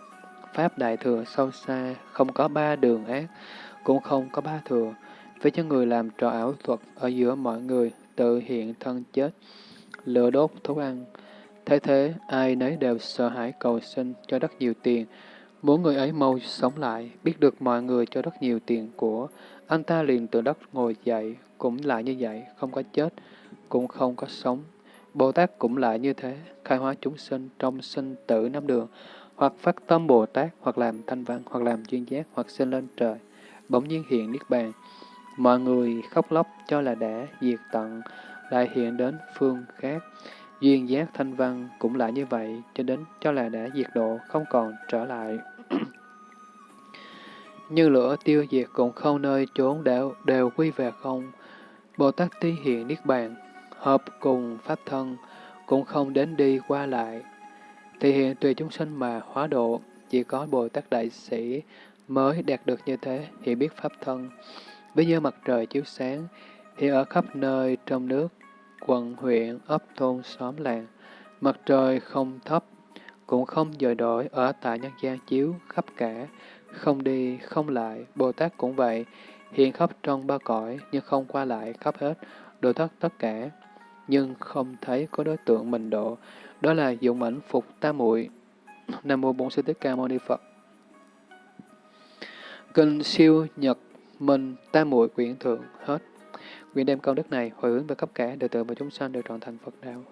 pháp đại thừa sâu xa, không có ba đường ác, cũng không có ba thừa, với những người làm trò ảo thuật ở giữa mọi người, tự hiện thân chết, lửa đốt thú ăn, Thế thế, ai nấy đều sợ hãi cầu xin cho rất nhiều tiền, muốn người ấy mau sống lại, biết được mọi người cho rất nhiều tiền của, anh ta liền từ đất ngồi dậy, cũng lại như vậy, không có chết, cũng không có sống. Bồ Tát cũng lại như thế, khai hóa chúng sinh trong sinh tử năm đường, hoặc phát tâm Bồ Tát, hoặc làm thanh văn, hoặc làm chuyên giác, hoặc sinh lên trời, bỗng nhiên hiện Niết Bàn. Mọi người khóc lóc cho là đã diệt tận, lại hiện đến phương khác. Duyên giác thanh văn cũng lại như vậy, cho đến cho là đã diệt độ, không còn trở lại. Như lửa tiêu diệt cũng không nơi trốn đều, đều quy về không. Bồ Tát tí hiện Niết Bàn, hợp cùng Pháp thân, cũng không đến đi qua lại. Thì hiện tùy chúng sinh mà hóa độ, chỉ có Bồ Tát Đại Sĩ mới đạt được như thế, hiểu biết Pháp thân. Ví như mặt trời chiếu sáng, thì ở khắp nơi trong nước, quận, huyện, ấp, thôn, xóm, làng. Mặt trời không thấp, cũng không dời đổi ở tại nhân gian chiếu khắp cả, không đi, không lại. Bồ Tát cũng vậy, hiện khắp trong ba cõi, nhưng không qua lại khắp hết, độ thoát tất cả, nhưng không thấy có đối tượng mình độ. Đó là dụng ảnh phục tam muội Nam mô Bổn Sư Thích Ca Mâu Ni Phật. Kinh siêu nhật minh tam muội quyển thượng hết. Nguyện đem công đức này hồi hướng về khắp cả đệ tử và chúng sanh đều trọn thành Phật đạo.